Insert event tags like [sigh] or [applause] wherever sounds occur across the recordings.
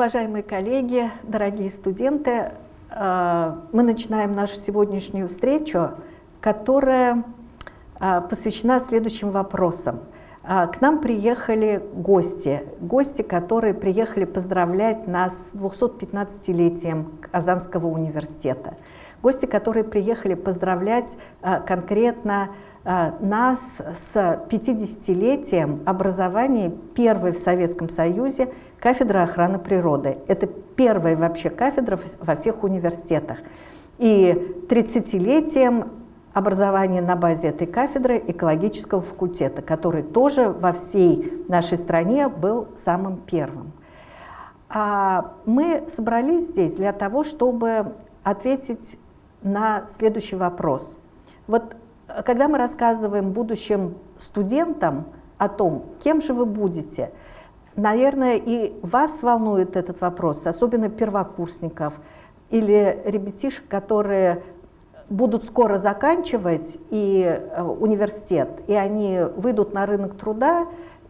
Уважаемые коллеги, дорогие студенты, э, мы начинаем нашу сегодняшнюю встречу, которая э, посвящена следующим вопросам. Э, к нам приехали гости, гости, которые приехали поздравлять нас с 215-летием Казанского университета. Гости, которые приехали поздравлять конкретно нас с 50-летием образования первой в Советском Союзе кафедры охраны природы. Это первая вообще кафедра во всех университетах. И 30-летием образования на базе этой кафедры экологического факультета, который тоже во всей нашей стране был самым первым. А мы собрались здесь для того, чтобы ответить на следующий вопрос. Вот когда мы рассказываем будущим студентам о том, кем же вы будете, наверное, и вас волнует этот вопрос, особенно первокурсников или ребятишек, которые будут скоро заканчивать и э, университет, и они выйдут на рынок труда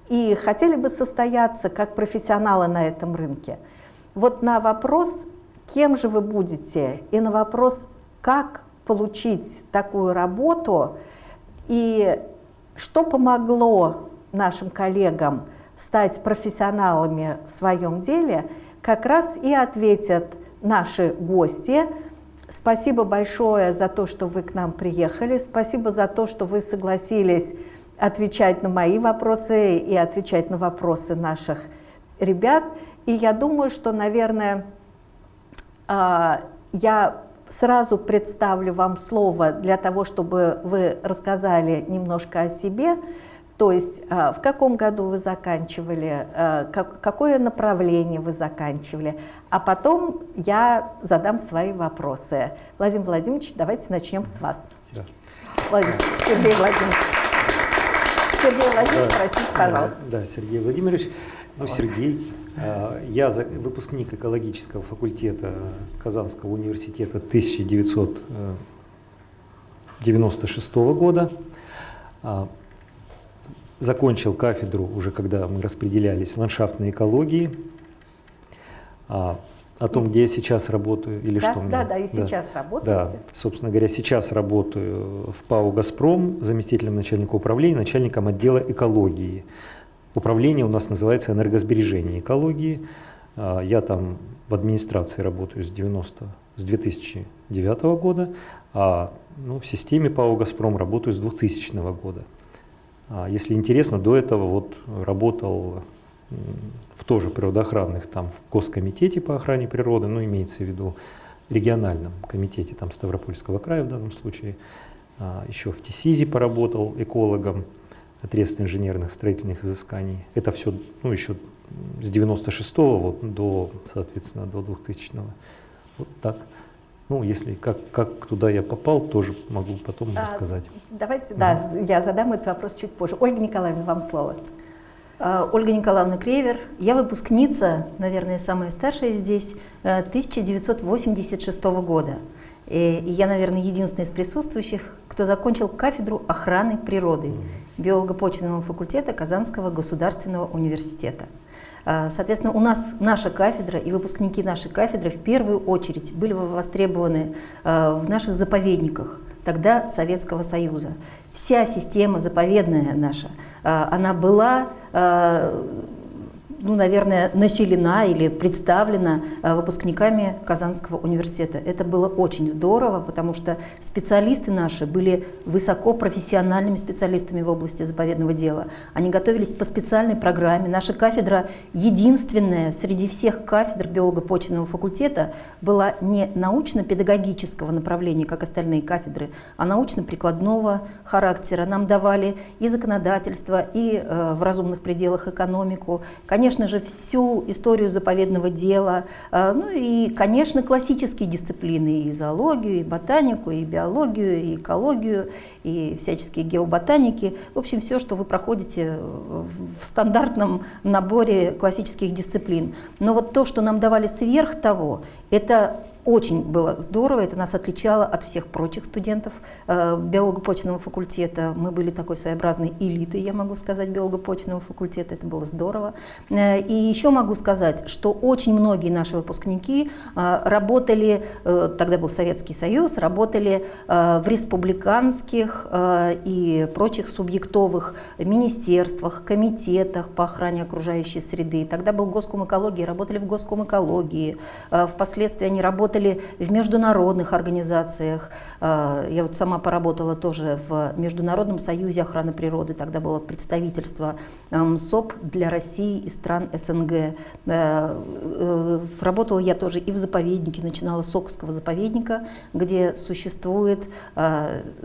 и хотели бы состояться как профессионалы на этом рынке. Вот на вопрос, кем же вы будете, и на вопрос, как получить такую работу и что помогло нашим коллегам стать профессионалами в своем деле, как раз и ответят наши гости. Спасибо большое за то, что вы к нам приехали, спасибо за то, что вы согласились отвечать на мои вопросы и отвечать на вопросы наших ребят. И я думаю, что, наверное, а, я сразу представлю вам слово для того, чтобы вы рассказали немножко о себе, то есть а, в каком году вы заканчивали, а, какое направление вы заканчивали, а потом я задам свои вопросы. Владимир Владимирович, давайте начнем с вас. Владимир, Сергей Владимирович. Сергей Владимирович, да, простите, пожалуйста. Да, Sергей Владимирович. Ну, Сергей, я выпускник экологического факультета Казанского университета 1996 года. А, закончил кафедру уже когда мы распределялись ландшафтной экологии. А, о том, где я сейчас работаю или да, что Да, да, и сейчас да, работаете. Да, собственно говоря, сейчас работаю в ПАО «Газпром» заместителем начальника управления, начальником отдела экологии. Управление у нас называется энергосбережение экологии. А, я там в администрации работаю с, 90, с 2009 года, а ну, в системе ПАО «Газпром» работаю с 2000 года. А, если интересно, до этого вот работал в тоже природоохранных, там в Госкомитете по охране природы, ну имеется в виду региональном комитете там Ставропольского края в данном случае, а, еще в ТИСИЗе поработал экологом, отрезок инженерных строительных изысканий. Это все ну, еще с 96 -го вот до, соответственно, до 2000 -го. Вот так. Ну, если как, как туда я попал, тоже могу потом а, рассказать. Давайте, угу. да, я задам этот вопрос чуть позже. Ольга Николаевна, вам слово. А, Ольга Николаевна Кревер. Я выпускница, наверное, самая старшая здесь, 1986 э, года. И я, наверное, единственная из присутствующих, кто закончил кафедру охраны природы биолого-почвенного факультета Казанского государственного университета. А, соответственно, у нас наша кафедра и выпускники нашей кафедры в первую очередь были востребованы а, в наших заповедниках, тогда Советского Союза. Вся система заповедная наша, а, она была ну, наверное, населена или представлена э, выпускниками Казанского университета. Это было очень здорово, потому что специалисты наши были высокопрофессиональными специалистами в области заповедного дела. Они готовились по специальной программе. Наша кафедра единственная среди всех кафедр биолого-почвенного факультета была не научно-педагогического направления, как остальные кафедры, а научно-прикладного характера. Нам давали и законодательство, и э, в разумных пределах экономику. Конечно, конечно же, всю историю заповедного дела, э, ну и, конечно, классические дисциплины, и зоологию, и ботанику, и биологию, и экологию, и всяческие геоботаники. В общем, все, что вы проходите в стандартном наборе классических дисциплин. Но вот то, что нам давали сверх того, это очень было здорово, это нас отличало от всех прочих студентов э, биолого-почвенного факультета. Мы были такой своеобразной элитой, я могу сказать, биолого-почвенного факультета, это было здорово. Э, и еще могу сказать, что очень многие наши выпускники э, работали, э, тогда был Советский Союз, работали э, в республиканских э, и прочих субъектовых министерствах, комитетах по охране окружающей среды. Тогда был госком экологии, работали в госком экологии. Впоследствии они работали в международных организациях. Э, я вот сама поработала тоже в Международном союзе охраны природы. Тогда было представительство э, МСОП для России и стран СНГ. Работала я тоже и в заповеднике, начинала с Окского заповедника, где существует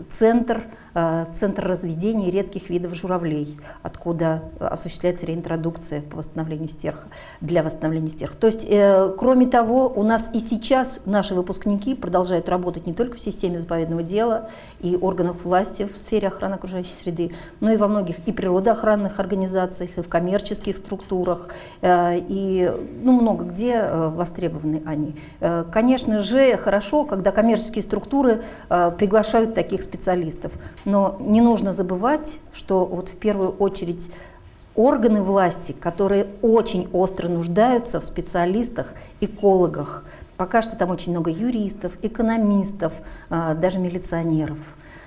центр Э, Центр разведения редких видов журавлей, откуда осуществляется реинтродукция по восстановлению стерха, для восстановления стерха. То есть, э, кроме того, у нас и сейчас наши выпускники продолжают работать не только в системе заповедного дела и органах власти в сфере охраны окружающей среды, но и во многих и природоохранных организациях, и в коммерческих структурах, э, и ну, много где востребованы они. Конечно же, хорошо, когда коммерческие структуры приглашают таких специалистов. Но не нужно забывать, что вот в первую очередь органы власти, которые очень остро нуждаются в специалистах, экологах. Пока что там очень много юристов, экономистов, а, даже милиционеров.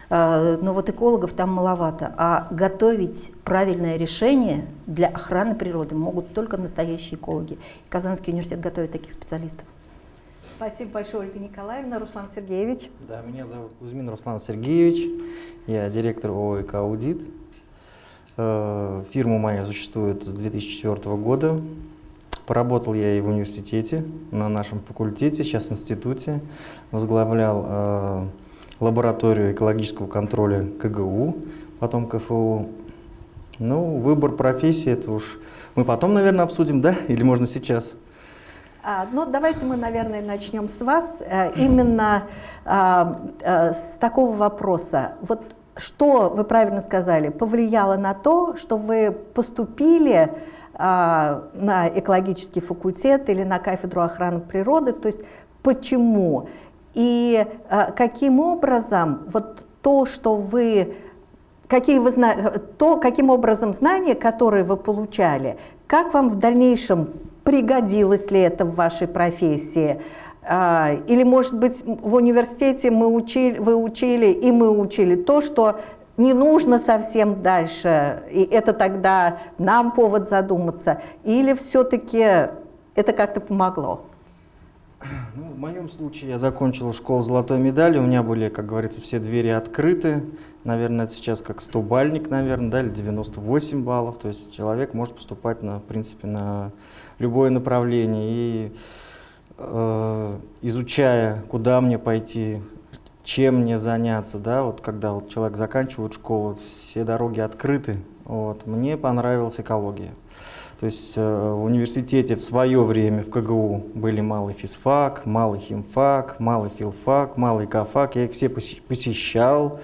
А, но вот экологов там маловато. А готовить правильное решение для охраны природы могут только настоящие экологи. Казанский университет готовит таких специалистов. Спасибо большое, Ольга Николаевна. Руслан Сергеевич. Да, меня зовут Кузьмин Руслан Сергеевич. Я директор ООО «Аудит». Э, фирма моя существует с 2004 года. Поработал я и в университете, на нашем факультете, сейчас в институте. Возглавлял э, лабораторию экологического контроля КГУ, потом КФУ. Ну, выбор профессии, это уж мы потом, наверное, обсудим, да? Или можно сейчас? А, ну, давайте мы, наверное, начнем с вас. Э, именно а, а, с такого вопроса. Вот что, вы правильно сказали, повлияло на то, что вы поступили на экологический факультет или на кафедру охраны природы, то есть почему? И каким образом вот то, что вы какие вы, то, каким образом знания, которые вы получали, как вам в дальнейшем пригодилось ли это в вашей профессии? А, или, может быть, в университете мы учили, вы учили, и мы учили то, что не нужно совсем дальше, и это тогда нам повод задуматься, или все-таки это как-то помогло? Ну, в моем случае я закончил школу золотой медали, у меня были, как говорится, все двери открыты. Наверное, это сейчас как 100 бальник, наверное, да, или 98 баллов. То есть человек может поступать, на, в принципе, на любое направление. И э, изучая, куда мне пойти, чем мне заняться, да, вот когда вот человек заканчивает школу, все дороги открыты, вот, мне понравилась экология. То есть э, в университете в свое время в КГУ были малый физфак, малый химфак, малый филфак, малый кафак. Я их все посещал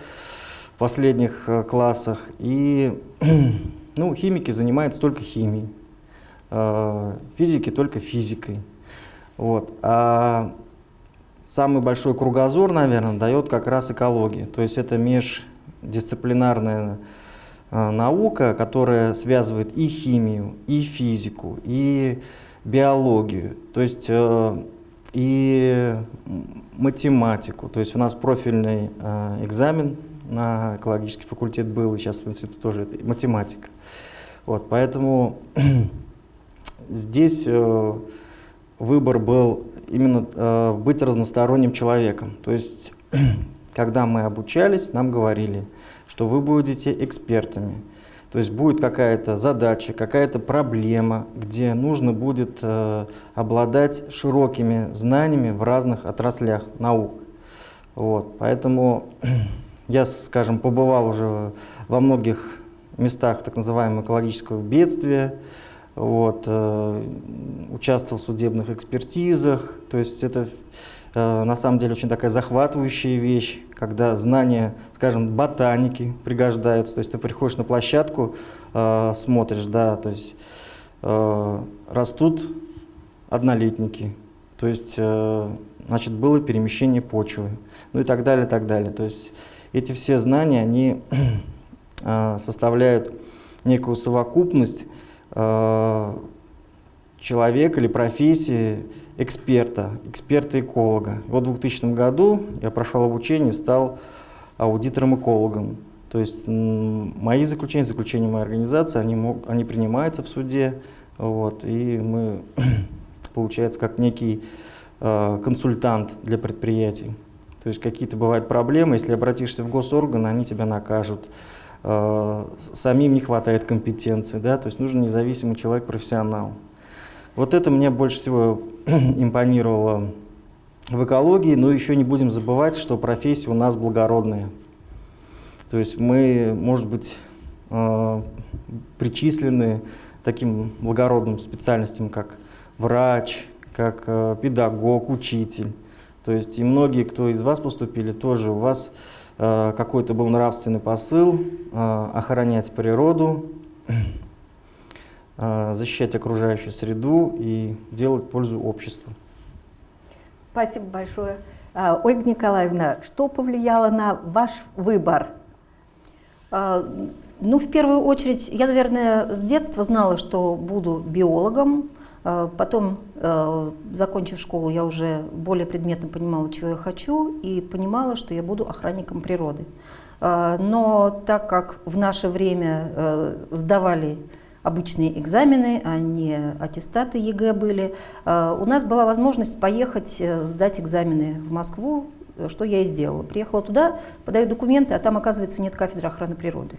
в последних э, классах. И [clears throat] ну, химики занимаются только химией. Э, физики только физикой. Вот. А самый большой кругозор, наверное, дает как раз экология. То есть это междисциплинарная э, наука, которая связывает и химию, и физику, и биологию, то есть э, и математику. То есть у нас профильный экзамен на экологический факультет был, и сейчас в институте тоже это математика. Вот, поэтому [clears throat] здесь э, выбор был именно э, быть разносторонним человеком. То есть, [clears throat] когда мы обучались, нам говорили, что вы будете экспертами. То есть будет какая-то задача, какая-то проблема, где нужно будет э, обладать широкими знаниями в разных отраслях наук. Вот, поэтому [clears throat] я, скажем, побывал уже во многих местах так называемого экологического бедствия, вот, э, участвовал в судебных экспертизах. То есть это э, на самом деле очень такая захватывающая вещь, когда знания, скажем, ботаники пригождаются. То есть ты приходишь на площадку, э, смотришь, да, то есть э, растут однолетники. То есть э, значит, было перемещение почвы, ну и так далее, так далее. То есть эти все знания, они [clears throat] э, составляют некую совокупность человека или профессии эксперта, эксперта-эколога. Вот в 2000 году я прошел обучение, стал аудитором-экологом. То есть мои заключения, заключения моей организации, они, мог, они принимаются в суде, вот, и мы, [coughs] получается, как некий э, консультант для предприятий. То есть какие-то бывают проблемы, если обратишься в госорган, они тебя накажут. Самим не хватает компетенции, да, то есть нужен независимый человек, профессионал. Вот это мне больше всего [clears throat] импонировало в экологии, но еще не будем забывать, что профессия у нас благородная. То есть мы, может быть, э, причислены таким благородным специальностям, как врач, как э, педагог, учитель. То есть и многие, кто из вас поступили, тоже у вас какой-то был нравственный посыл э, охранять природу, [clears throat] э, защищать окружающую среду и делать пользу обществу. Спасибо большое. Ольга Николаевна, что повлияло на ваш выбор? Ну, в первую очередь, я, наверное, с детства знала, что буду биологом. А, потом, закончив школу, я уже более предметно понимала, чего я хочу, и понимала, что я буду охранником природы. Но так как в наше время э, сдавали обычные экзамены, а не аттестаты ЕГЭ были. У нас была возможность поехать э, сдать экзамены в Москву, что я и сделала. Приехала туда, подаю документы, а там, оказывается, нет кафедры охраны природы.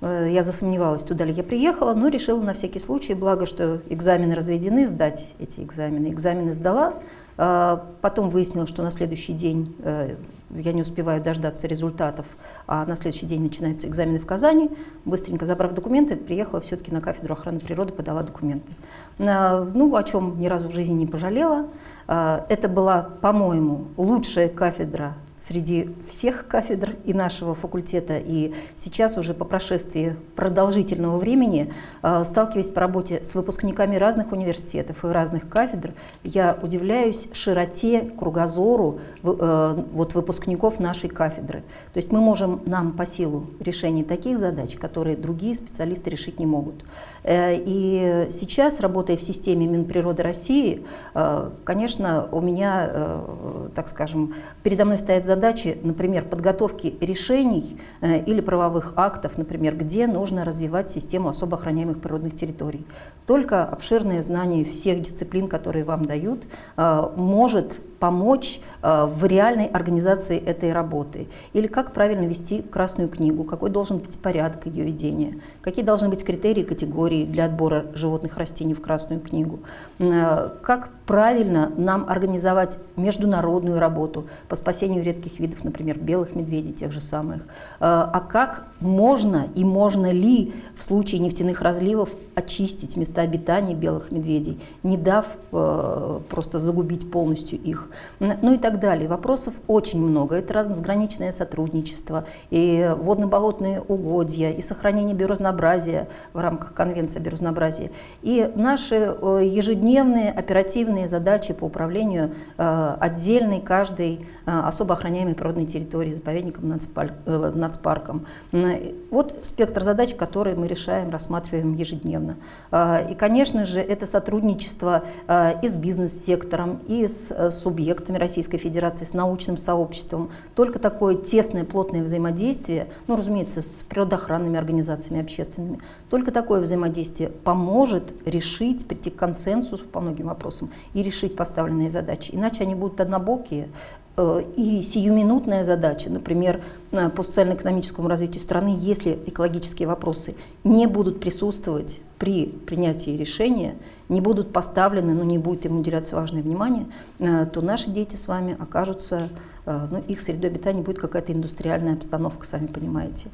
Э, я засомневалась, туда ли я приехала, но решила на всякий случай, благо, что экзамены разведены, сдать эти экзамены. Экзамены сдала, а, потом выяснилось, что на следующий день э, я не успеваю дождаться результатов, а на следующий день начинаются экзамены в Казани. Быстренько забрав документы, приехала все-таки на кафедру охраны природы, подала документы. Ну, о чем ни разу в жизни не пожалела. Это была, по-моему, лучшая кафедра среди всех кафедр и нашего факультета. И сейчас уже по прошествии продолжительного времени, а, сталкиваясь по работе с выпускниками разных университетов и разных кафедр, я удивляюсь широте, кругозору э, вот выпускников нашей кафедры. То есть мы можем нам по силу решения таких задач, которые другие специалисты решить не могут. Э, и сейчас, работая в системе Минприроды России, э, конечно, у меня, так скажем, передо мной стоят задачи, например, подготовки решений э, или правовых актов, например, где нужно развивать систему особо охраняемых природных территорий. Только обширное знание всех дисциплин, которые вам дают, э, может помочь э, в реальной организации этой работы. Или как правильно вести Красную книгу, какой должен быть порядок ее ведения, какие должны быть критерии, категории для отбора животных растений в Красную книгу, как правильно нам организовать международную работу по спасению редких видов, например, белых медведей тех же самых. Э, а как можно и можно ли в случае нефтяных разливов очистить места обитания белых медведей, не дав э, просто загубить полностью их, ну и так далее. Вопросов очень много. Это трансграничное сотрудничество, и водно-болотные угодья, и сохранение биоразнообразия в рамках Конвенции о биоразнообразии, и наши э, ежедневные оперативные задачи по управлению отдельной каждой особо охраняемой природной территории, заповедником, нацпарком. Вот спектр задач, которые мы решаем, рассматриваем ежедневно. И, конечно же, это сотрудничество и с бизнес-сектором, и с э, субъектами Российской Федерации, с научным сообществом. Только такое тесное, плотное взаимодействие, ну, разумеется, с природоохранными организациями общественными, только такое взаимодействие поможет решить, прийти к консенсусу по многим вопросам и решить поставленные задачи. Иначе они будут однобокие, и сиюминутная задача, например, по социально-экономическому развитию страны, если экологические вопросы не будут присутствовать при принятии решения, не будут поставлены, ну, не будет им уделяться важное внимание, э, то наши дети с вами окажутся, э, ну, их средой обитания будет какая-то индустриальная обстановка, сами понимаете.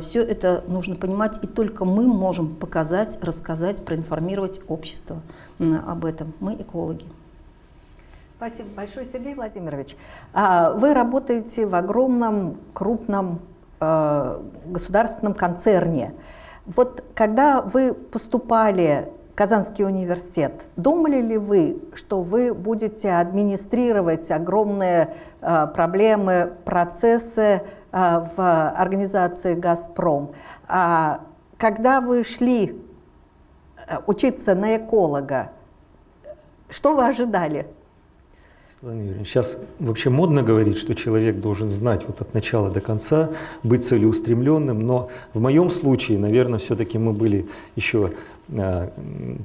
Все это нужно понимать, и только мы можем показать, рассказать, проинформировать общество об этом. Мы экологи. Спасибо большое, Сергей Владимирович. А, вы работаете в огромном, крупном э, государственном концерне. Вот когда вы поступали Казанский университет, думали ли вы, что вы будете администрировать огромные э, проблемы, процессы э, в организации «Газпром»? А когда вы шли учиться на эколога, что вы ожидали? Сейчас вообще модно говорить, что человек должен знать вот от начала до конца, быть целеустремленным, но в моем случае, наверное, все-таки мы были еще, а,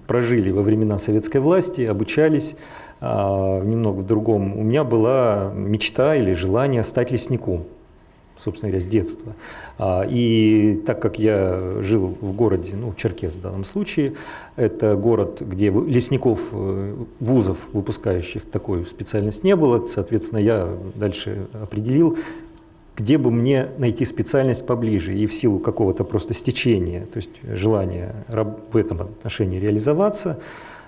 прожили во времена советской власти, обучались а, немного в другом. У меня была мечта или желание стать лесником собственно говоря, с детства. А, и так как я жил в городе, ну, в Черкес в данном случае, это город, где лесников, э, вузов, выпускающих такую специальность не было, соответственно, я дальше определил, где бы мне найти специальность поближе и в силу какого-то просто стечения, то есть желания в этом отношении реализоваться,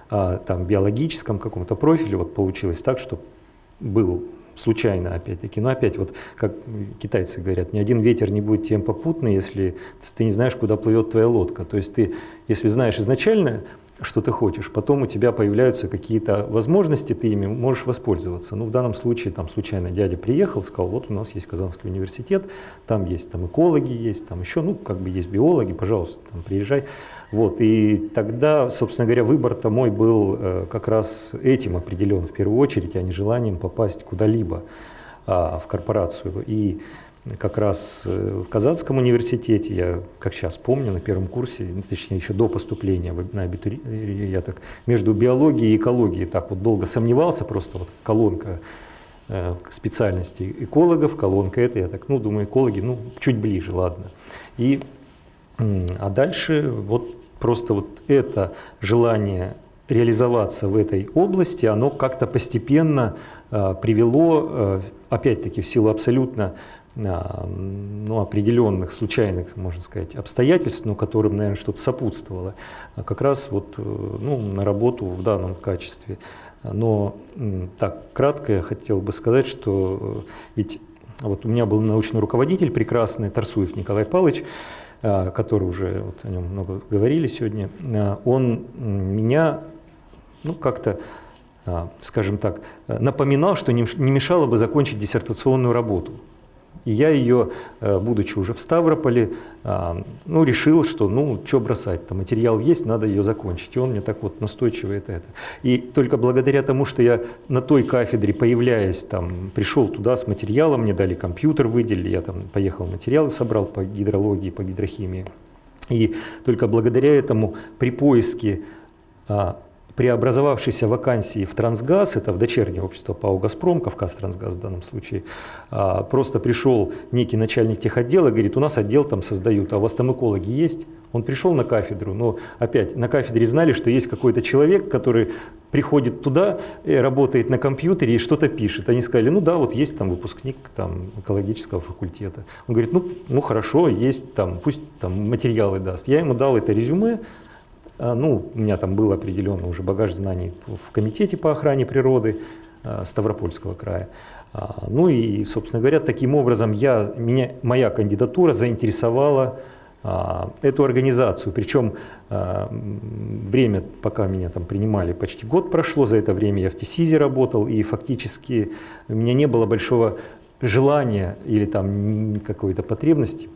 а, там, биологическом каком-то профиле, вот получилось так, что был случайно опять-таки. Но опять вот, как китайцы говорят, ни один ветер не будет тем попутный, если ты не знаешь, куда плывет твоя лодка. То есть ты, если знаешь изначально, что ты хочешь, потом у тебя появляются какие-то возможности, ты ими можешь воспользоваться. Ну, в данном случае, там, случайно дядя приехал, сказал, вот у нас есть Казанский университет, там есть там экологи, есть там еще, ну, как бы есть биологи, пожалуйста, там, приезжай. Вот, и тогда, собственно говоря, выбор-то мой был э, как раз этим определен в первую очередь, а не желанием попасть куда-либо а, в корпорацию. И как раз э, в Казанском университете, я, как сейчас помню, на первом курсе, ну, точнее еще до поступления на абитури... я так между биологией и экологией так вот долго сомневался, просто вот колонка э, специальности экологов, колонка это, я так, ну, думаю, экологи, ну, чуть ближе, ладно. И, а дальше вот Просто вот это желание реализоваться в этой области, оно как-то постепенно э, привело, э, опять-таки в силу абсолютно э, ну, определенных случайных, можно сказать, обстоятельств, но которым, наверное, что-то сопутствовало, как раз вот, ну, на работу в данном качестве. Но так, кратко я хотел бы сказать, что ведь вот у меня был научный руководитель прекрасный, Тарсуев Николай Павлович, который уже вот о нем много говорили сегодня, а, он меня ну, как-то, а, скажем так, напоминал, что не мешало бы закончить диссертационную работу. И я ее, э, будучи уже в Ставрополе, а, ну, решил, что ну, что бросать, там материал есть, надо ее закончить. И он мне так вот настойчиво это, это. И только благодаря тому, что я на той кафедре, появляясь, там, пришел туда с материалом, мне дали компьютер, выделили, я там поехал материалы собрал по гидрологии, по гидрохимии. И только благодаря этому при поиске а, преобразовавшейся вакансии в Трансгаз, это в дочернее общество ПАО «Газпром», Кавказ Трансгаз в данном случае, а, просто пришел некий начальник техотдела, говорит, у нас отдел там создают, а у вас там экологи есть? Он пришел на кафедру, но опять на кафедре знали, что есть какой-то человек, который приходит туда, работает на компьютере и что-то пишет. Они сказали, ну да, вот есть там выпускник там, экологического факультета. Он говорит, ну, ну хорошо, есть там, пусть там материалы даст. Я ему дал это резюме, ну, у меня там был определенный уже багаж знаний в комитете по охране природы а, Ставропольского края. А, ну и, собственно говоря, таким образом я, меня, моя кандидатура заинтересовала эту организацию. Причем время, пока меня там принимали, почти год прошло. За это время я в ТИСИЗе работал, и фактически у меня не было большого желания или там какой-то потребности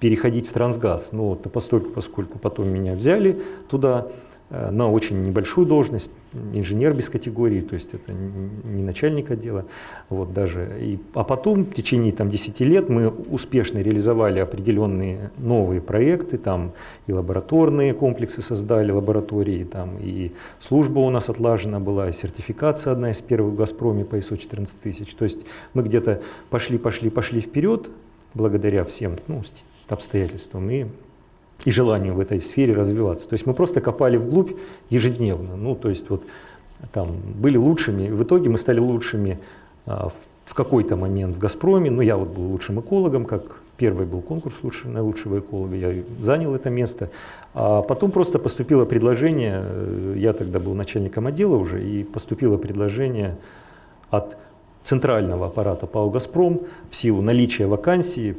переходить в трансгаз. Но вот, постольку, поскольку потом меня взяли туда э, на очень небольшую должность, инженер без категории, то есть это не начальник отдела. Вот даже. И, а потом в течение там, 10 лет мы успешно реализовали определенные новые проекты, там и лабораторные комплексы создали, лаборатории, там, и служба у нас отлажена была, и сертификация одна из первых в «Газпроме» по ISO 14000. То есть мы где-то пошли, пошли, пошли вперед, благодаря всем ну, обстоятельствам и, и желанию в этой сфере развиваться. То есть мы просто копали вглубь ежедневно. Ну, то есть вот там были лучшими, в итоге мы стали лучшими а, в, в какой-то момент в «Газпроме». Ну, я вот был лучшим экологом, как первый был конкурс лучшего, на лучшего эколога, я занял это место. А потом просто поступило предложение, э, я тогда был начальником отдела уже, и поступило предложение от центрального аппарата ПАО «Газпром» в силу наличия вакансии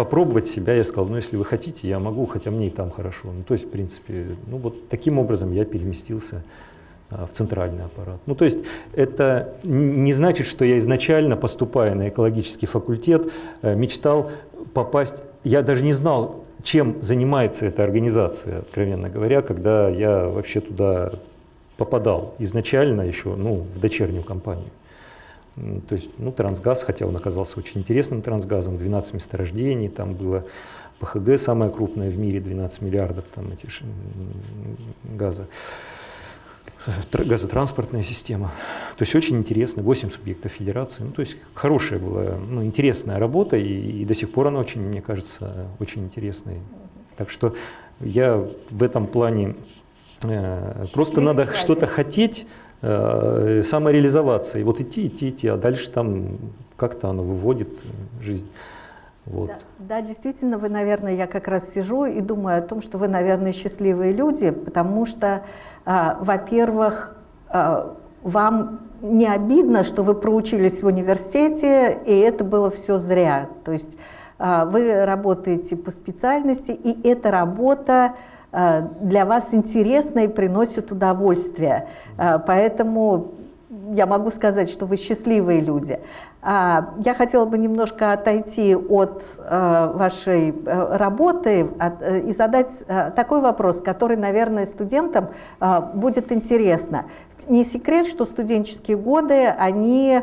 попробовать себя, я сказал, ну если вы хотите, я могу, хотя мне и там хорошо. Ну то есть, в принципе, ну вот таким образом я переместился а, в центральный аппарат. Ну то есть это не значит, что я изначально, поступая на экологический факультет, э, мечтал попасть, я даже не знал, чем занимается эта организация, откровенно говоря, когда я вообще туда попадал изначально еще ну, в дочернюю компанию. То есть, ну, трансгаз, хотя он оказался очень интересным трансгазом, 12 месторождений, там было ПХГ самое крупное в мире, 12 миллиардов там эти газа, газотранспортная система. То есть очень интересно, 8 субъектов федерации. Ну, то есть хорошая была, ну, интересная работа, и, и до сих пор она очень, мне кажется, очень интересная. Так что я в этом плане э, просто надо что-то хотеть, э. И вот идти, идти, идти, а дальше там как-то оно выводит жизнь. Вот. Да, да, действительно, вы, наверное, я как раз сижу и думаю о том, что вы, наверное, счастливые люди, потому что, а, во-первых, а, вам не обидно, что вы проучились в университете, и это было все зря. То есть а, вы работаете по специальности, и эта работа для вас интересна и приносит удовольствие. А, поэтому я могу сказать, что вы счастливые люди. Я хотела бы немножко отойти от вашей работы э, и задать такой вопрос, который, наверное, студентам будет интересно. Не секрет, что студенческие годы, они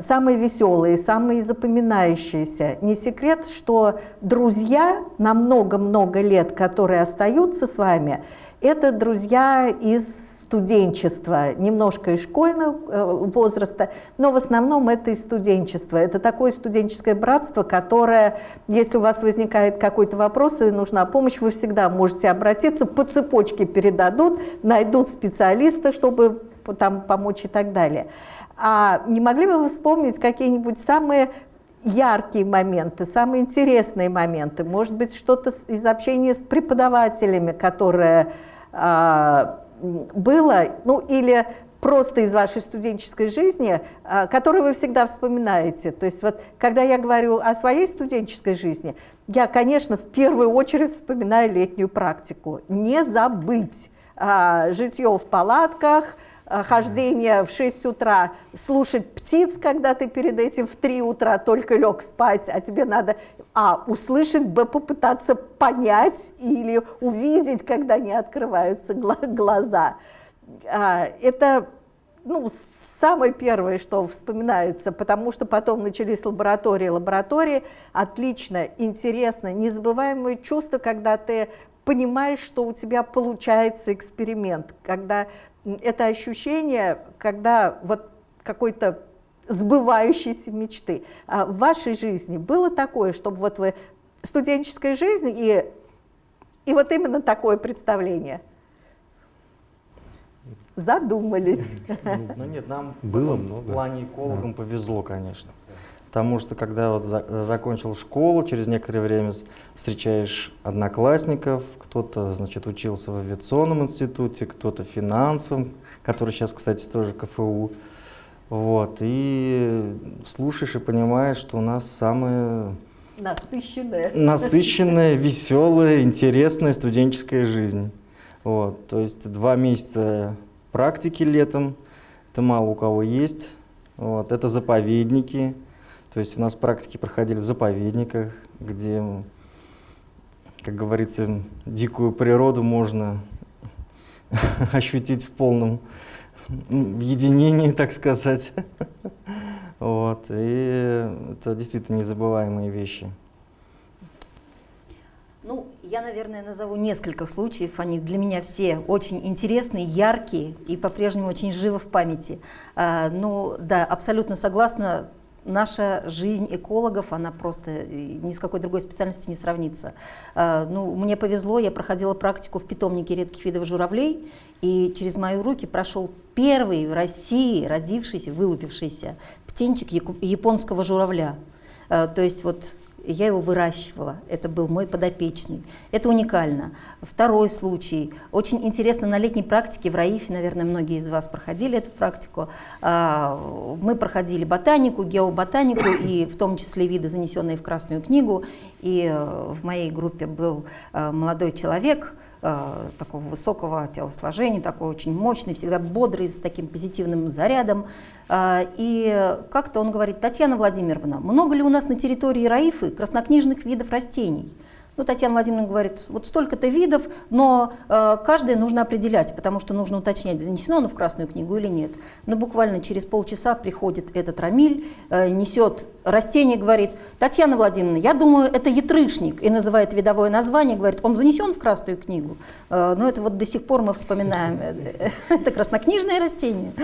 самые веселые, самые запоминающиеся. Не секрет, что друзья на много-много лет, которые остаются с вами, это друзья из студенчества, немножко из школьного э, возраста, но в основном это из студенчества. Это такое студенческое братство, которое, если у вас возникает какой-то вопрос и нужна помощь, вы всегда можете обратиться, по цепочке передадут, найдут специалиста, чтобы там помочь и так далее. А не могли бы вы вспомнить какие-нибудь самые яркие моменты, самые интересные моменты, может быть, что-то из общения с преподавателями, которое а, было, ну или просто из вашей студенческой жизни, а, которую вы всегда вспоминаете. То есть вот когда я говорю о своей студенческой жизни, я, конечно, в первую очередь вспоминаю летнюю практику. Не забыть а, житье в палатках, хождение в 6 утра, слушать птиц, когда ты перед этим в 3 утра только лег спать, а тебе надо, а, услышать, б, попытаться понять или увидеть, когда не открываются глаза. А, это ну, самое первое, что вспоминается, потому что потом начались лаборатории. Лаборатории отлично, интересно, незабываемое чувство, когда ты понимаешь, что у тебя получается эксперимент, когда это ощущение, когда вот какой-то сбывающейся мечты. А в вашей жизни было такое, чтобы вот вы студенческая жизнь и, и вот именно такое представление? Задумались. Ну нет, нам было много. в плане экологам повезло, конечно. Потому что когда вот за, закончил школу, через некоторое время встречаешь одноклассников, кто-то, значит, учился в авиационном институте, кто-то финансовым, который сейчас, кстати, тоже КФУ. Вот, и слушаешь и понимаешь, что у нас самая насыщенная, насыщенная веселая, интересная студенческая жизнь. Вот, то есть два месяца практики летом, это мало у кого есть. Вот, это заповедники, то есть у нас практики проходили в заповедниках, где, как говорится, дикую природу можно [laughs] ощутить в полном единении, так сказать. Вот. И это действительно незабываемые вещи. Ну, я, наверное, назову несколько случаев. Они для меня все очень интересные, яркие и по-прежнему очень живы в памяти. А, ну, да, абсолютно согласна наша жизнь экологов, она просто э, ни с какой другой специальностью не сравнится. А, ну, мне повезло, я проходила практику в питомнике редких видов журавлей, и через мои руки прошел первый в России родившийся, вылупившийся птенчик японского журавля. А, то есть вот я его выращивала, это был мой подопечный. Это уникально. Второй случай. Очень интересно, на летней практике в РАИФе, наверное, многие из вас проходили эту практику, а, мы проходили ботанику, геоботанику, и в том числе виды, занесенные в Красную книгу. И э, в моей группе был э, молодой человек, э, такого высокого телосложения, такой очень мощный, всегда бодрый, с таким позитивным зарядом. Э, и как-то он говорит, Татьяна Владимировна, много ли у нас на территории Раифы краснокнижных видов растений? Ну, Татьяна Владимировна говорит, вот столько-то видов, но э, каждое нужно определять, потому что нужно уточнять, занесено оно в Красную книгу или нет. Но буквально через полчаса приходит этот Рамиль, э, несет растение, говорит, Татьяна Владимировна, я думаю, это ятрышник, и называет видовое название, говорит, он занесен в Красную книгу. Э, но это вот до сих пор мы вспоминаем, э, это краснокнижное растение.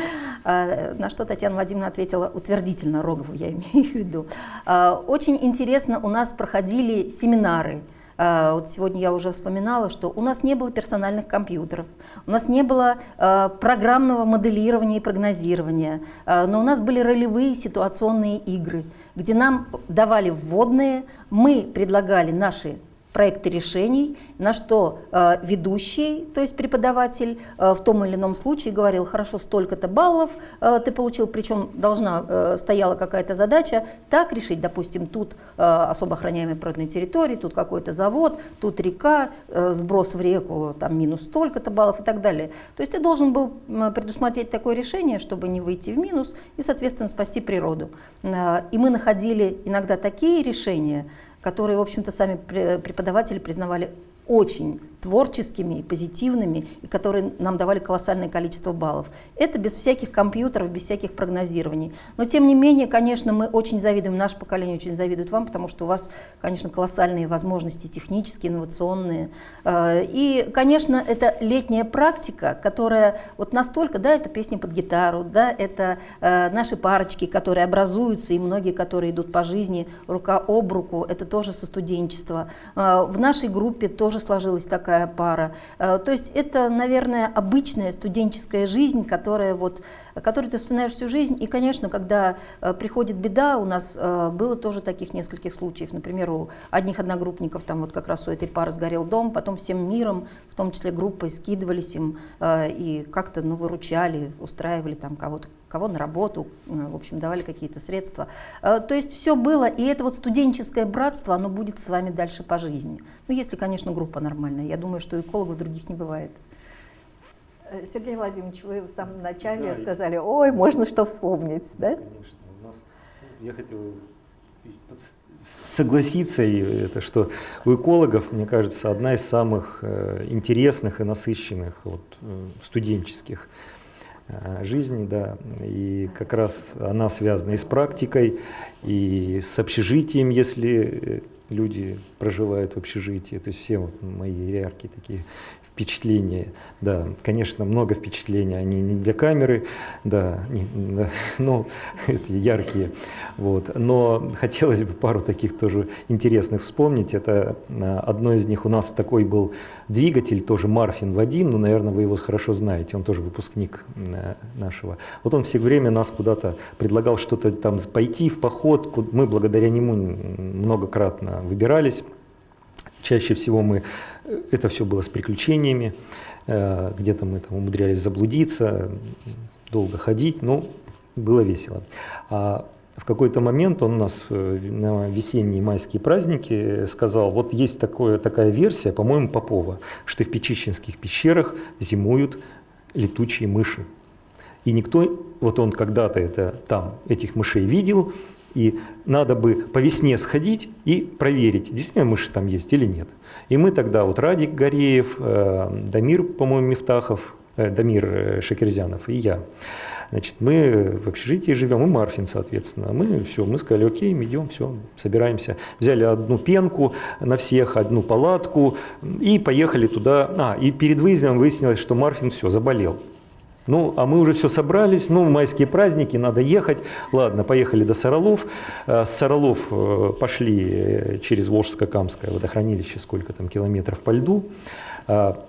Э, на что Татьяна Владимировна ответила утвердительно, Рогову я имею в виду. Э, очень интересно, у нас проходили семинары, Э, вот сегодня я уже вспоминала, что у нас не было персональных компьютеров, у нас не было э, программного моделирования и прогнозирования, э, но у нас были ролевые ситуационные игры, где нам давали вводные, мы предлагали наши проекты решений, на что э, ведущий, то есть преподаватель, э, в том или ином случае говорил, хорошо, столько-то баллов э, ты получил, причем должна, э, стояла какая-то задача, так решить, допустим, тут э, особо охраняемая природная территория, тут какой-то завод, тут река, э, сброс в реку, там минус столько-то баллов и так далее. То есть ты должен был предусмотреть такое решение, чтобы не выйти в минус и, соответственно, спасти природу. Э, и мы находили иногда такие решения, которые, в общем-то, сами преподаватели признавали очень творческими и позитивными, и которые нам давали колоссальное количество баллов. Это без всяких компьютеров, без всяких прогнозирований. Но тем не менее, конечно, мы очень завидуем, наше поколение очень завидует вам, потому что у вас, конечно, колоссальные возможности технические, инновационные. Э, и, конечно, это летняя практика, которая вот настолько, да, это песни под гитару, да, это э, наши парочки, которые образуются, и многие, которые идут по жизни рука об руку, это тоже со студенчества. Э, в нашей группе тоже сложилась такая такая пара. Э, то есть это, наверное, обычная студенческая жизнь, которая вот, которую ты вспоминаешь всю жизнь. И, конечно, когда э, приходит беда, у нас э, было тоже таких нескольких случаев. Например, у одних одногруппников, там вот как раз у этой пары сгорел дом, потом всем миром, в том числе группой, скидывались им и как-то ну, выручали, устраивали там кого-то кого на работу, в общем, давали какие-то средства. Э, то есть все было, и это вот студенческое братство, оно будет с вами дальше по жизни. Ну, если, конечно, группа нормальная. Я думаю, что экологов других не бывает. Э, Сергей Владимирович, вы в самом начале да, сказали, ой, можно что вспомнить, да? Конечно. У нас, ну, я хотел согласиться, это, что у экологов, мне кажется, одна из самых э, интересных и насыщенных вот, студенческих Э, жизни, да, и как раз она связана и с практикой, и с общежитием, если э, люди проживают в общежитии, то есть все вот мои яркие такие впечатления, да, конечно, много впечатлений, они не для камеры, да, не, да [laughs] ну, это яркие, вот, но хотелось бы пару таких тоже интересных вспомнить, это а, одно из них. У нас такой был двигатель, тоже Марфин Вадим, ну, наверное, вы его хорошо знаете, он тоже выпускник нашего, вот он все время нас куда-то предлагал что-то там пойти в поход, мы благодаря нему многократно выбирались, Чаще всего мы, э, это все было с приключениями, э, где-то мы там умудрялись заблудиться, долго ходить, но было весело. А в какой-то момент он нас э, на весенние майские праздники сказал, вот есть такое, такая версия, по-моему, Попова, что в Печищенских пещерах зимуют летучие мыши. И никто, вот он когда-то это там, этих мышей видел, и надо бы по весне сходить и проверить, действительно мыши там есть или нет. И мы тогда, вот Радик Гореев, э, Дамир, по-моему, Мифтахов, э, Дамир э, Шакерзянов и я, Значит, мы в общежитии живем, и Марфин, соответственно. Мы все, мы сказали, окей, мы идем, все, собираемся. Взяли одну пенку на всех, одну палатку и поехали туда. А, и перед выездом выяснилось, что Марфин все, заболел. Ну, а мы уже все собрались, ну, майские праздники, надо ехать. Ладно, поехали до Саралов. Э, с Саралов э, пошли э, через Волжско-Камское водохранилище, сколько там километров по льду.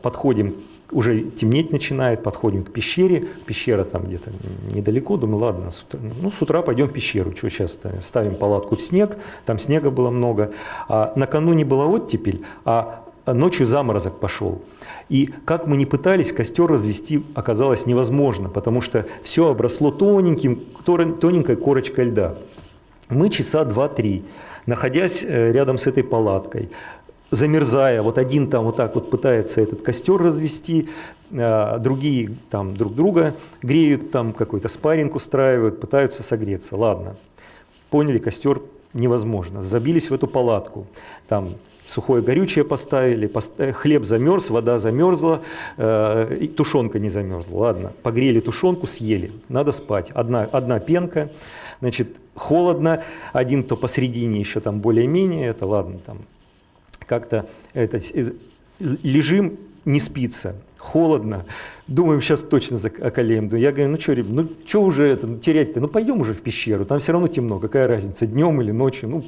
Подходим уже темнеть начинает, подходим к пещере, пещера там где-то недалеко, думаю, ладно, с утра, ну с утра пойдем в пещеру, что сейчас ставим палатку в снег, там снега было много, а накануне была оттепель, а ночью заморозок пошел. И как мы ни пытались, костер развести оказалось невозможно, потому что все обросло тоненьким, тоненькой корочкой льда. Мы часа два-три, находясь э, рядом с этой палаткой, замерзая, вот один там вот так вот пытается этот костер развести, э, другие там друг друга греют, там какой-то спарринг устраивают, пытаются согреться. Ладно, поняли, костер невозможно. Забились в эту палатку, там сухое горючее поставили, э, хлеб замерз, вода замерзла, э, тушенка не замерзла. Ладно, погрели тушенку, съели, надо спать. Одна, одна пенка, значит, холодно, один то посередине еще там более-менее, это ладно, там как-то это, лежим, не спится, холодно, думаем, сейчас точно околеем. Я говорю, ну что, ребят, ну что уже это, ну, терять-то, ну пойдем уже в пещеру, там все равно темно, какая разница, днем или ночью, ну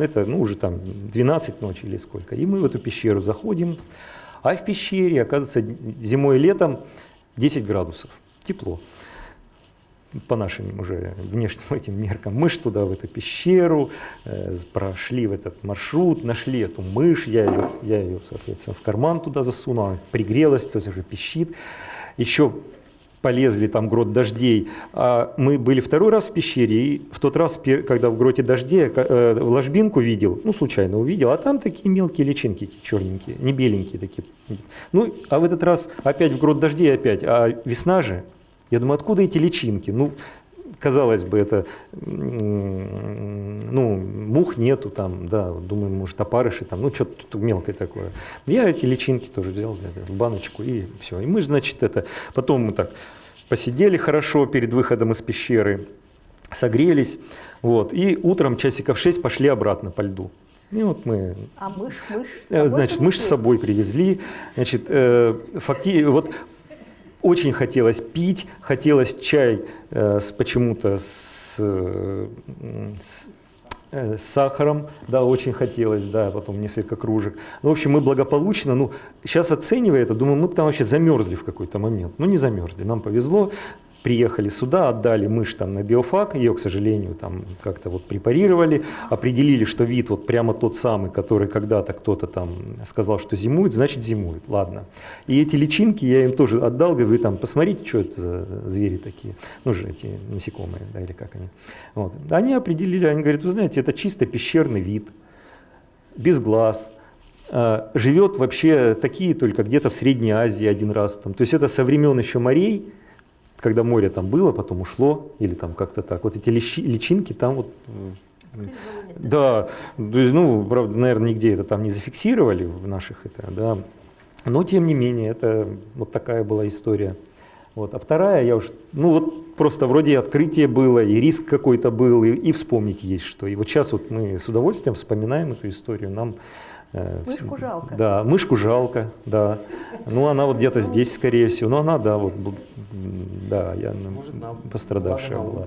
это ну, уже там 12 ночи или сколько. И мы в эту пещеру заходим, а в пещере, оказывается, зимой и летом 10 градусов, тепло по нашим уже внешним [laughs] этим меркам, мышь туда, в эту пещеру, э, прошли в этот маршрут, нашли эту мышь, я ее, я ее, соответственно, в карман туда засунул, пригрелась, то есть уже пищит. Еще полезли, там грот дождей. А мы были второй раз в пещере, и в тот раз, когда в гроте дождей, э, ложбинку видел, ну, случайно увидел, а там такие мелкие личинки черненькие, не беленькие такие. Ну, а в этот раз опять в грот дождей опять, а весна же, я думаю, откуда эти личинки? Ну, казалось бы, это, ну, мух нету там, да, думаю, может, опарыши там, ну, что-то мелкое такое. Я эти личинки тоже взял, в баночку, и все. И мы, значит, это, потом мы так посидели хорошо перед выходом из пещеры, согрелись, вот, и утром часиков 6 пошли обратно по льду. И вот мы... А мышь, мышь с э, собой Значит, мышь с собой привезли. Значит, э, факти... вот очень хотелось пить, хотелось чай э, с почему-то с, э, с, э, сахаром, да, очень хотелось, да, потом несколько кружек. Ну, в общем, мы благополучно, ну, сейчас оценивая это, думаю, мы там вообще замерзли в какой-то момент. Ну, не замерзли, нам повезло, приехали сюда, отдали мышь там на биофак, ее, к сожалению, там как-то вот препарировали, определили, что вид вот прямо тот самый, который когда-то кто-то там сказал, что зимует, значит зимует, ладно. И эти личинки я им тоже отдал, говорю, там, посмотрите, что это за звери такие, ну же эти насекомые, да, или как они. Вот. Они определили, они говорят, вы знаете, это чисто пещерный вид, без глаз, а, живет вообще такие только где-то в Средней Азии один раз. Там. То есть это со времен еще морей, когда море там было, потом ушло, или там как-то так. Вот эти личи, личинки там вот... Да, то есть, ну, правда, наверное, нигде это там не зафиксировали в наших, это, да. Но, тем не менее, это вот такая была история. Вот. А вторая, я уж, ну вот просто вроде открытие было, и риск какой-то был, и, и вспомнить есть что. И вот сейчас вот мы с удовольствием вспоминаем эту историю. Нам мышку жалко. Да, мышку жалко, да. Ну, она вот где-то здесь, скорее всего. Ну, она, да, вот, да, я Может, пострадавшая была.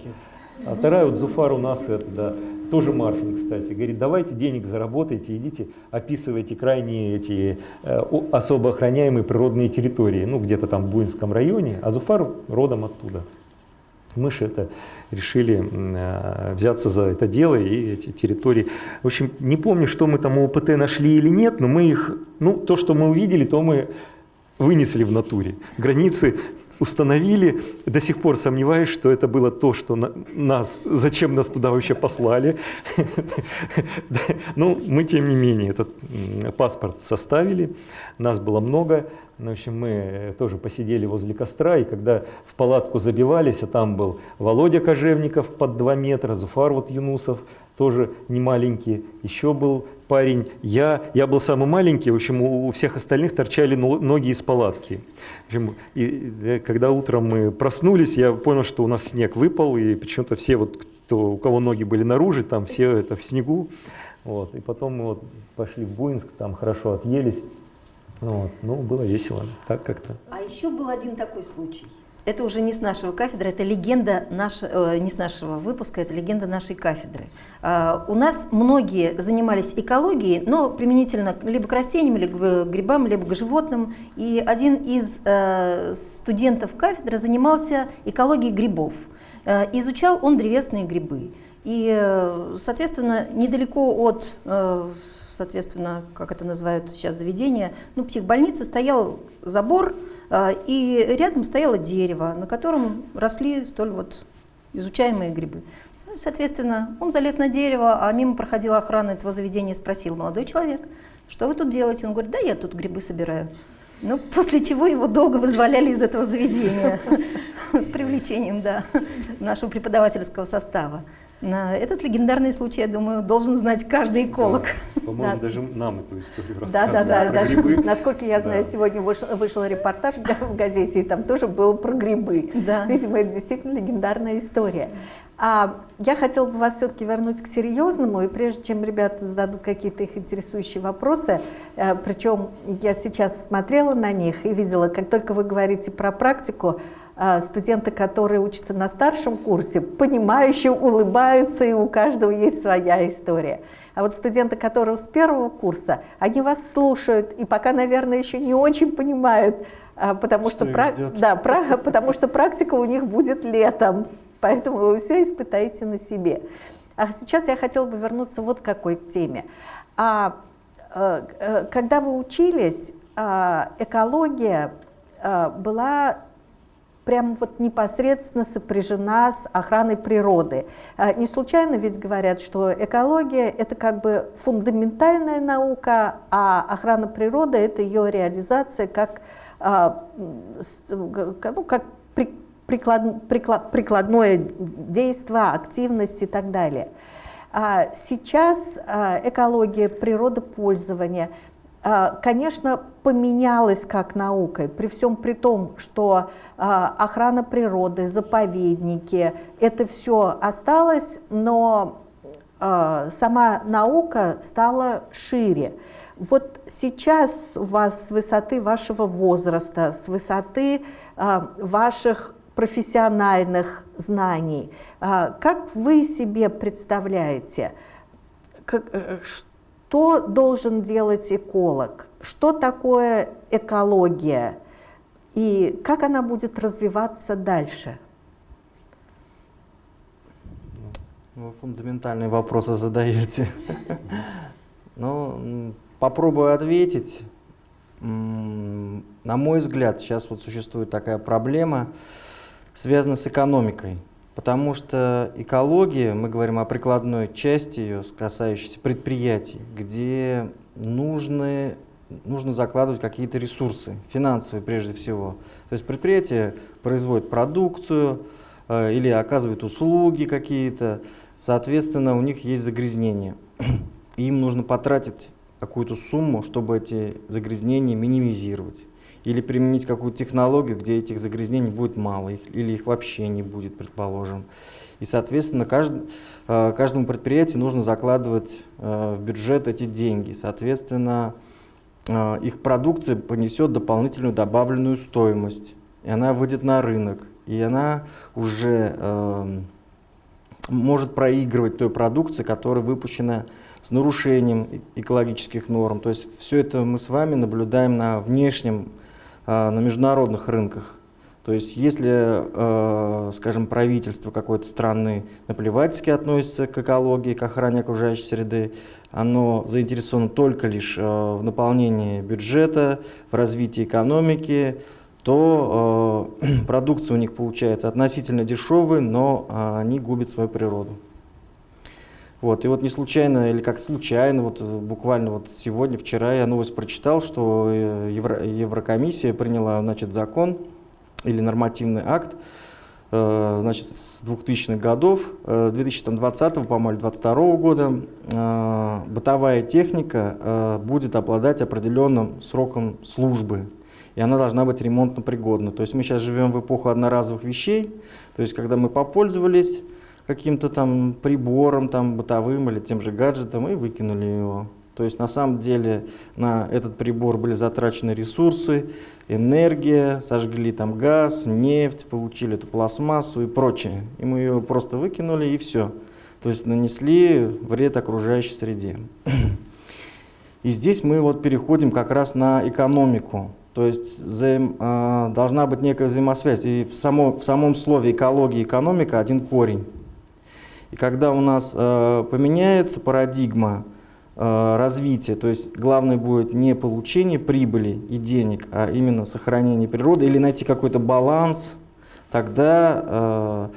А вторая вот Зуфар у нас, это, да, тоже Марфин, кстати, говорит, давайте денег заработайте, идите, описывайте крайние эти э, особо охраняемые природные территории, ну, где-то там в Буинском районе, а Зуфар родом оттуда мыши это решили э, взяться за это дело и эти территории. В общем, не помню, что мы там у ОПТ нашли или нет, но мы их, ну, то, что мы увидели, то мы вынесли в натуре. Границы установили, до сих пор сомневаюсь, что это было то, что на, нас, зачем нас туда вообще послали. Ну, мы, тем не менее, этот паспорт составили, нас было много, ну, в общем, мы э, тоже посидели возле костра, и когда в палатку забивались, а там был Володя Кожевников под 2 метра, Зуфар вот Юнусов, тоже не маленький, еще был парень, я, я был самый маленький, в общем, у, всех остальных торчали ноги из палатки. В общем, и, когда утром мы проснулись, я понял, что у нас снег выпал, и почему-то все, вот, кто, у кого ноги были наружу, там все это в снегу. Вот. И потом мы вот пошли в Буинск, там хорошо отъелись. Вот. Ну, было весело, так как-то. А еще был один такой случай. Это уже не с нашего кафедры, это легенда наш, э, не с нашего выпуска, это легенда нашей кафедры. Э, у нас многие занимались экологией, но применительно либо к растениям, либо к грибам, либо к животным. И один из э, студентов кафедры занимался экологией грибов. Э, изучал он древесные грибы. И, э, соответственно, недалеко от э, соответственно, как это называют сейчас заведения, ну, психбольницы, стоял забор, и рядом стояло дерево, на котором росли столь вот изучаемые грибы. Ну, соответственно, он залез на дерево, а мимо проходила охрана этого заведения и спросил, молодой человек, что вы тут делаете? Он говорит, да я тут грибы собираю. Ну, [laughs] после чего его долго вызволяли из этого заведения [laughs] с привлечением да, нашего преподавательского состава. Этот легендарный случай, я думаю, должен знать каждый эколог. Да, По-моему, да. даже нам эту историю рассказывали. Да, да, да. Даже, грибы. [laughs] насколько я знаю, да. сегодня вышел, вышел репортаж в газете, и там тоже был про грибы. Да. Видимо, это действительно легендарная история. А я хотела бы вас все-таки вернуть к серьезному, и прежде чем ребята зададут какие-то их интересующие вопросы, э, причем я сейчас смотрела на них и видела, как только вы говорите про практику, студенты, которые учатся на старшем курсе, понимающие, улыбаются, и у каждого есть своя история. А вот студенты, которые с первого курса, они вас слушают, и пока, наверное, еще не очень понимают, а, потому что, что, да, про... [laughs] потому что практика у них будет летом, поэтому вы все испытаете на себе. А сейчас я хотела бы вернуться вот к какой теме. А, э, э, когда вы учились, а, экология была прям вот непосредственно сопряжена с охраной природы. А, не случайно ведь говорят, что экология — это как бы фундаментальная наука, а охрана природы — это ее реализация как, а, ну, как приклад, приклад, прикладное действие, активность и так далее. А сейчас экология, природопользование — конечно, поменялась как наукой, при всем при том, что а, охрана природы, заповедники, это все осталось, но а, сама наука стала шире. Вот сейчас у вас с высоты вашего возраста, с высоты ваших профессиональных знаний, как вы себе представляете, что что должен делать эколог? Что такое экология? И как она будет развиваться дальше? Вы фундаментальные вопросы задаете. [laughs] Ну, попробую ответить. На мой взгляд, сейчас вот существует такая проблема, связанная с экономикой. Потому что экология, мы говорим о прикладной части ее, касающейся предприятий, где нужны, нужно закладывать какие-то ресурсы, финансовые прежде всего. То есть предприятие производит продукцию э, или оказывает услуги какие-то, соответственно, у них есть загрязнения. [clears throat] им нужно потратить какую-то сумму, чтобы эти загрязнения минимизировать или применить какую-то технологию, где этих загрязнений будет мало, их, или их вообще не будет, предположим. И, соответственно, кажд, э, каждому предприятию нужно закладывать э, в бюджет эти деньги. Соответственно, э, их продукция понесет дополнительную добавленную стоимость, и она выйдет на рынок, и она уже э, может проигрывать той продукции, которая выпущена с нарушением экологических норм. То есть все это мы с вами наблюдаем на внешнем на международных рынках. То есть если, э, скажем, правительство какой-то страны наплевательски относится к экологии, к охране окружающей среды, оно заинтересовано только лишь э, в наполнении бюджета, в развитии экономики, то [clears throat] продукция у них получается относительно дешевая, но они губят свою природу. Вот, и вот не случайно, или как случайно, вот буквально вот сегодня, вчера я новость прочитал, что э, Евро, Еврокомиссия приняла, значит, закон или нормативный акт, э, значит, с 2000-х годов, э, 2020, по-моему, 2022 года, э, бытовая техника э, будет обладать определенным сроком службы, и она должна быть ремонтно пригодна. То есть мы сейчас живем в эпоху одноразовых вещей, то есть когда мы попользовались, каким-то там прибором там бытовым или тем же гаджетом и выкинули его. То есть на самом деле на этот прибор были затрачены ресурсы, энергия, сожгли там газ, нефть, получили эту пластмассу и прочее. И мы ее просто выкинули и все. То есть нанесли вред окружающей среде. [clears throat] И здесь мы вот переходим как раз на экономику. То есть взаим, э, должна быть некая взаимосвязь. И в, само, в самом слове экология и экономика один корень. И когда у нас э, поменяется парадигма э, развития, то есть главное будет не получение прибыли и денег, а именно сохранение природы или найти какой-то баланс, тогда, э,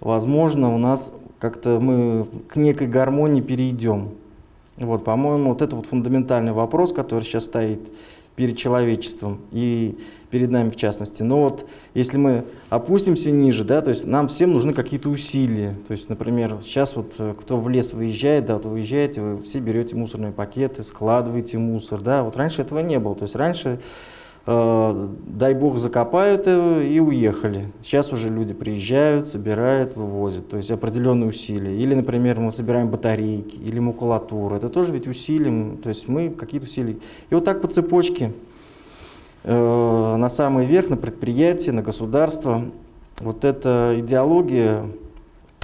возможно, у нас как-то мы к некой гармонии перейдем. Вот, по-моему, вот это вот фундаментальный вопрос, который сейчас стоит перед человечеством и перед нами в частности. Но вот если мы опустимся ниже, да, то есть нам всем нужны какие-то усилия. То есть, например, сейчас вот э, кто в лес выезжает, да, вот вы выезжаете, вы все берете мусорные пакеты, складываете мусор, да, вот раньше этого не было. То есть раньше Э, дай бог закопают и уехали. Сейчас уже люди приезжают, собирают, вывозят, то есть определенные усилия. Или, например, мы собираем батарейки или макулатуру, это тоже ведь усилия, то есть мы какие-то усилия. И вот так по цепочке э, на самый верх, на предприятие, на государство, вот эта идеология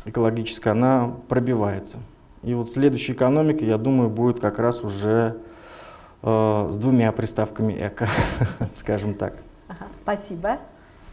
экологическая, она пробивается. И вот следующая экономика, я думаю, будет как раз уже Э, с двумя приставками «эко», [laughs] скажем так. Ага, спасибо.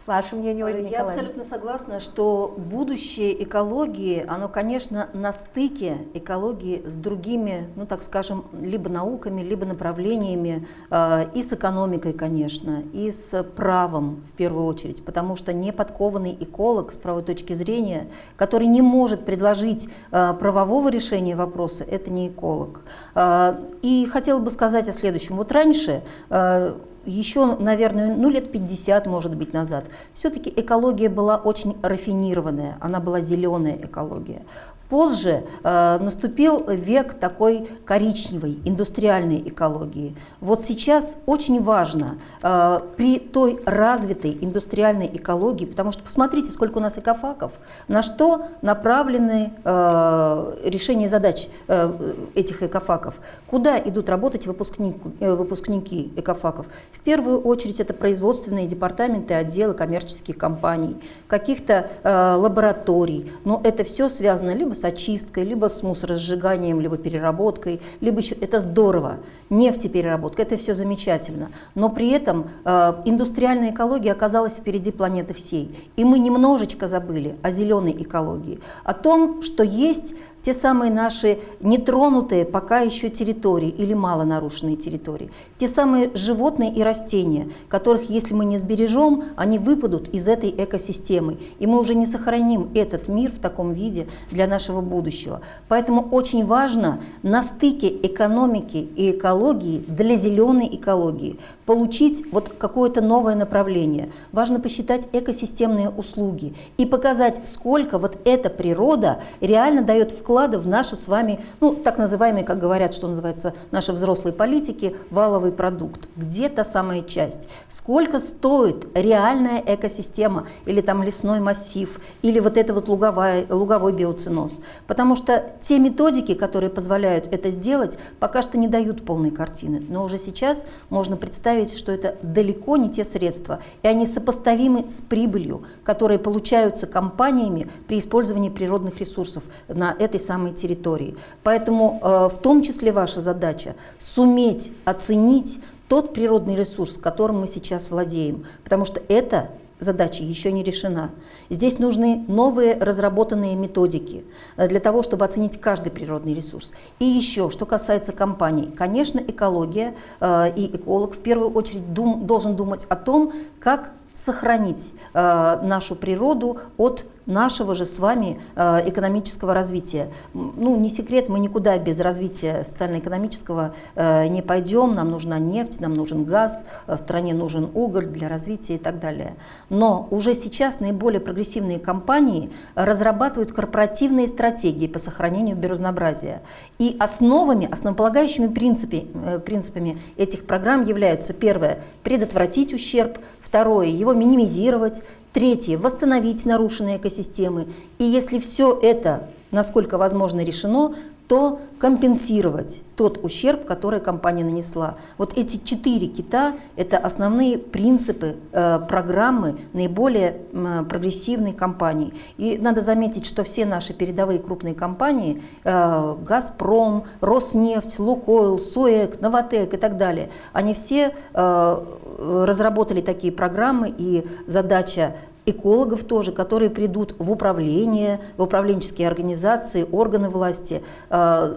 Ваше мнение, Ольга Я абсолютно согласна, что будущее экологии, оно, конечно, на стыке экологии с другими, ну так скажем, либо науками, либо направлениями, э, и с экономикой, конечно, и с правом в первую очередь, потому что неподкованный эколог с правой точки зрения, который не может предложить э, правового решения вопроса, это не эколог. Э, и хотела бы сказать о следующем. Вот раньше э, еще, наверное, ну, лет 50, может быть, назад, все-таки экология была очень рафинированная, она была зеленая экология. Позже э, наступил век такой коричневой, индустриальной экологии. Вот сейчас очень важно э, при той развитой индустриальной экологии, потому что посмотрите, сколько у нас экофаков, на что направлены э, решения задач э, этих экофаков, куда идут работать выпускники, э, выпускники экофаков. В первую очередь это производственные департаменты, отделы коммерческих компаний, каких-то э, лабораторий, но это все связано либо с очисткой, либо с мусоросжиганием, либо переработкой, либо еще это здорово, нефтепереработка, это все замечательно. Но при этом э, индустриальная экология оказалась впереди планеты всей. И мы немножечко забыли о зеленой экологии, о том, что есть те самые наши нетронутые пока еще территории или мало нарушенные территории, те самые животные и растения, которых, если мы не сбережем, они выпадут из этой экосистемы, и мы уже не сохраним этот мир в таком виде для нашего будущего. Поэтому очень важно на стыке экономики и экологии для зеленой экологии получить вот какое-то новое направление. Важно посчитать экосистемные услуги и показать, сколько вот эта природа реально дает вклад вклада в наши с вами, ну, так называемые, как говорят, что называется, наши взрослые политики, валовый продукт. Где та самая часть? Сколько стоит реальная экосистема или там лесной массив, или вот это вот луговая, луговой биоциноз? Потому что те методики, которые позволяют это сделать, пока что не дают полной картины. Но уже сейчас можно представить, что это далеко не те средства, и они сопоставимы с прибылью, которые получаются компаниями при использовании природных ресурсов на этой этой самой территории. Поэтому э, в том числе ваша задача суметь оценить тот природный ресурс, которым мы сейчас владеем, потому что это задача еще не решена. Здесь нужны новые разработанные методики э, для того, чтобы оценить каждый природный ресурс. И еще, что касается компаний, конечно, экология э, и эколог в первую очередь дум, должен думать о том, как сохранить э, нашу природу от нашего же с вами э, экономического развития. Ну, не секрет, мы никуда без развития социально-экономического э, не пойдем. Нам нужна нефть, нам нужен газ, э, стране нужен уголь для развития и так далее. Но уже сейчас наиболее прогрессивные компании разрабатывают корпоративные стратегии по сохранению биоразнообразия. И основами, основополагающими принципами, принципами этих программ являются первое – предотвратить ущерб, второе – его минимизировать, Третье – восстановить нарушенные экосистемы. И если все это насколько возможно решено, то компенсировать тот ущерб, который компания нанесла. Вот эти четыре кита – это основные принципы э, программы наиболее э, прогрессивной компании. И надо заметить, что все наши передовые крупные компании э, – «Газпром», «Роснефть», «Лукойл», «Суэк», «Новотек» и так далее – они все э, разработали такие программы, и задача экологов тоже, которые придут в управление, в управленческие организации, органы власти, э,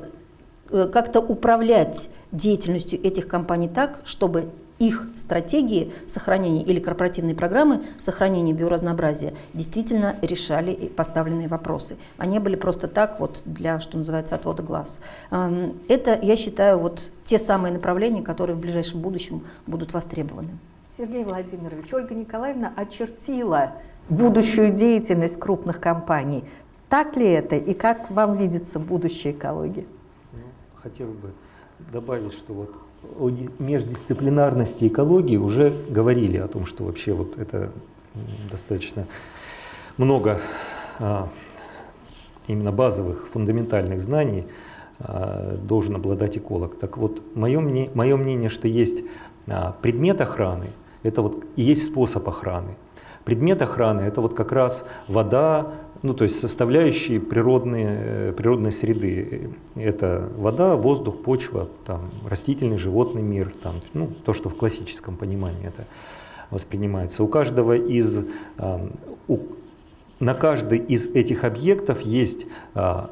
э, как-то управлять деятельностью этих компаний так, чтобы их стратегии сохранения или корпоративные программы сохранения биоразнообразия действительно решали поставленные вопросы. Они были просто так вот для, что называется, отвода глаз. Эм, это, я считаю, вот те самые направления, которые в ближайшем будущем будут востребованы. Сергей Владимирович, Ольга Николаевна очертила будущую деятельность крупных компаний. Так ли это и как вам видится будущее экологии? Ну, хотел бы добавить, что вот о междисциплинарности экологии уже говорили о том, что вообще вот это достаточно много а, именно базовых фундаментальных знаний а, должен обладать эколог. Так вот, мое, мое мнение, что есть предмет охраны, это вот и есть способ охраны. Предмет охраны – это вот как раз вода, ну, то есть составляющие природные, э, природной среды. Это вода, воздух, почва, там, растительный, животный мир, там, ну, то, что в классическом понимании это воспринимается. У каждого из, у, на каждый из этих объектов есть а,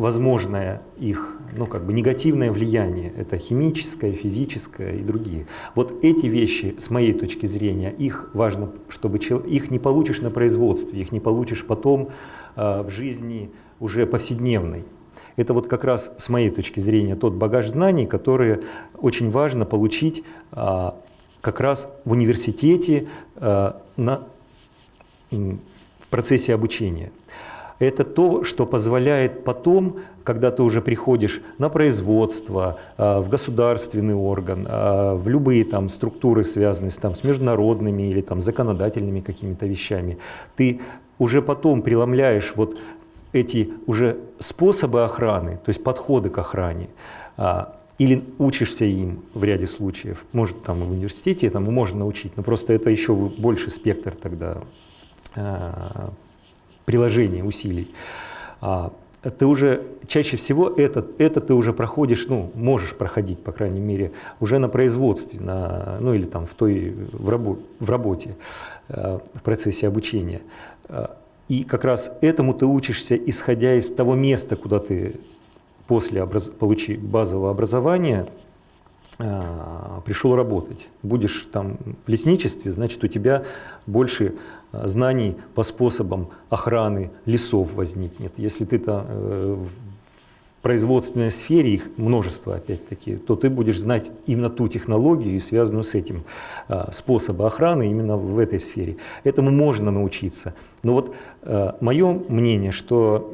возможное их ну, как бы негативное влияние. Это химическое, физическое и другие. Вот эти вещи, с моей точки зрения, их важно, чтобы их не получишь на производстве, их не получишь потом э, в жизни уже повседневной. Это вот как раз с моей точки зрения тот багаж знаний, который очень важно получить э, как раз в университете э, на, в процессе обучения это то, что позволяет потом, когда ты уже приходишь на производство, а, в государственный орган, а, в любые там структуры, связанные с, там, с международными или там, законодательными какими-то вещами, ты уже потом преломляешь вот эти уже способы охраны, то есть подходы к охране, а, или учишься им в ряде случаев. Может, там в университете там можно научить, но просто это еще больше спектр тогда приложения усилий, а, ты уже чаще всего это, это ты уже проходишь, ну, можешь проходить, по крайней мере, уже на производстве, на, ну или там в, той, в, рабо, в работе, э, в процессе обучения. Э, и как раз этому ты учишься, исходя из того места, куда ты после образ... получи базового образования э, пришел работать. Будешь там в лесничестве, значит, у тебя больше знаний по способам охраны лесов возникнет. Если ты то э, в производственной сфере, их множество опять-таки, то ты будешь знать именно ту технологию, связанную с этим э, способом охраны именно в этой сфере. Этому можно научиться. Но вот мое мнение, что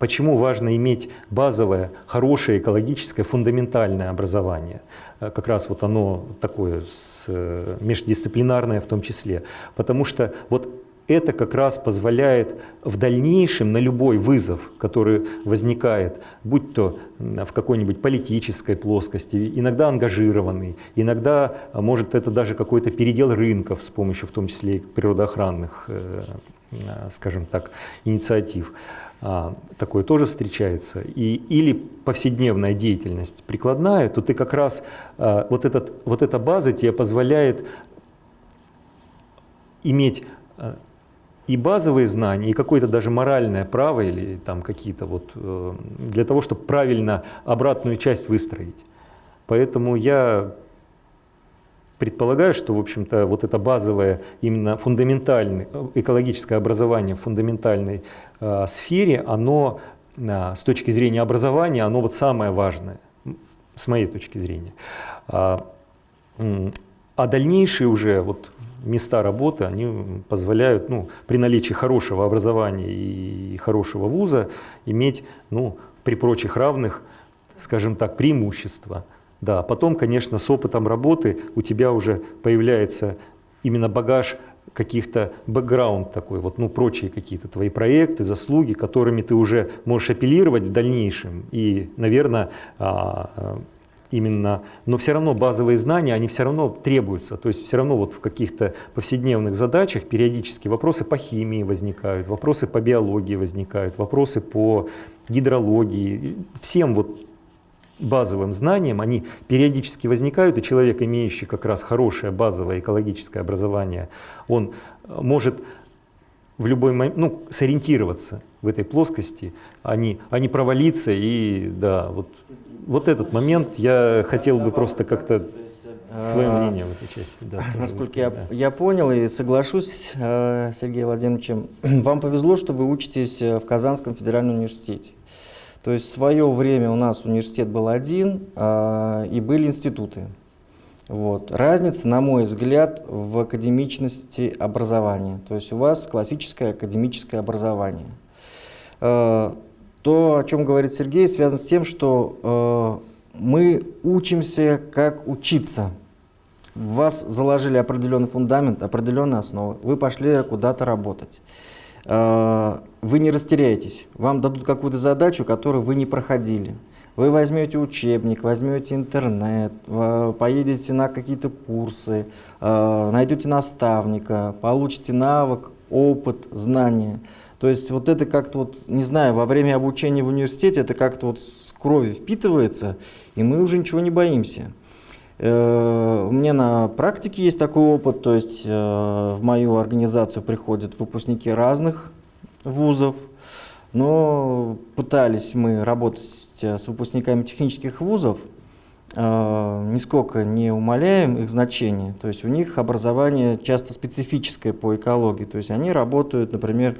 Почему важно иметь базовое, хорошее, экологическое, фундаментальное образование? Э, как раз вот оно такое э, междисциплинарное в том числе. Потому что вот это как раз позволяет в дальнейшем на любой вызов, который возникает, будь то в какой-нибудь политической плоскости, иногда ангажированный, иногда а, может это даже какой-то передел рынков с помощью в том числе и природоохранных, э, скажем так, инициатив. А, такое тоже встречается, и, или повседневная деятельность прикладная, то ты как раз, а, вот, этот, вот эта база тебе позволяет иметь а, и базовые знания, и какое-то даже моральное право, или там какие-то вот, э, для того, чтобы правильно обратную часть выстроить. Поэтому я предполагаю, что, в общем-то, вот это базовое, именно фундаментальное, экологическое образование в фундаментальной э, сфере, оно э, с точки зрения образования, оно вот самое важное, с моей точки зрения. А, а дальнейшие уже вот места работы, они позволяют ну, при наличии хорошего образования и хорошего вуза иметь ну, при прочих равных, скажем так, преимущества. Да, потом, конечно, с опытом работы у тебя уже появляется именно багаж каких-то бэкграунд такой, вот, ну, прочие какие-то твои проекты, заслуги, которыми ты уже можешь апеллировать в дальнейшем. И, наверное, а, именно, но все равно базовые знания, они все равно требуются. То есть все равно вот в каких-то повседневных задачах периодически вопросы по химии возникают, вопросы по биологии возникают, вопросы по гидрологии. Всем вот базовым знаниям, они периодически возникают, и человек, имеющий как раз хорошее базовое экологическое образование, он может в любой момент ну, сориентироваться в этой плоскости, а не, а не провалиться. И да, вот, вот этот момент я хотел бы просто как-то свое А, мнение в этой части. Да, Насколько я, да. я понял и соглашусь э, с Сергеем Владимировичем, [clears throat] вам повезло, что вы учитесь э, в Казанском федеральном университете. То есть в свое время у нас университет был один, а, и были институты. Вот. Разница, на мой взгляд, в академичности образования. То есть у вас классическое академическое образование. Э, То, о чем говорит Сергей, связано с тем, что э, мы учимся, как учиться. В вас заложили определенный фундамент, определенные основы. Вы пошли куда-то работать. Вы не растеряетесь. Вам дадут какую-то задачу, которую вы не проходили. Вы возьмете учебник, возьмете интернет, э, поедете на какие-то курсы, э, найдете наставника, получите навык, опыт, знания. То есть вот это как-то вот, не знаю, во время обучения в университете это как-то вот с крови впитывается, и мы уже ничего не боимся. Э, У меня на практике есть такой опыт, то есть э, в мою организацию приходят выпускники разных вузов, но пытались мы работать с выпускниками технических вузов, э, нисколько не умаляем их значение, то есть у них образование часто специфическое по экологии, то есть они работают, например,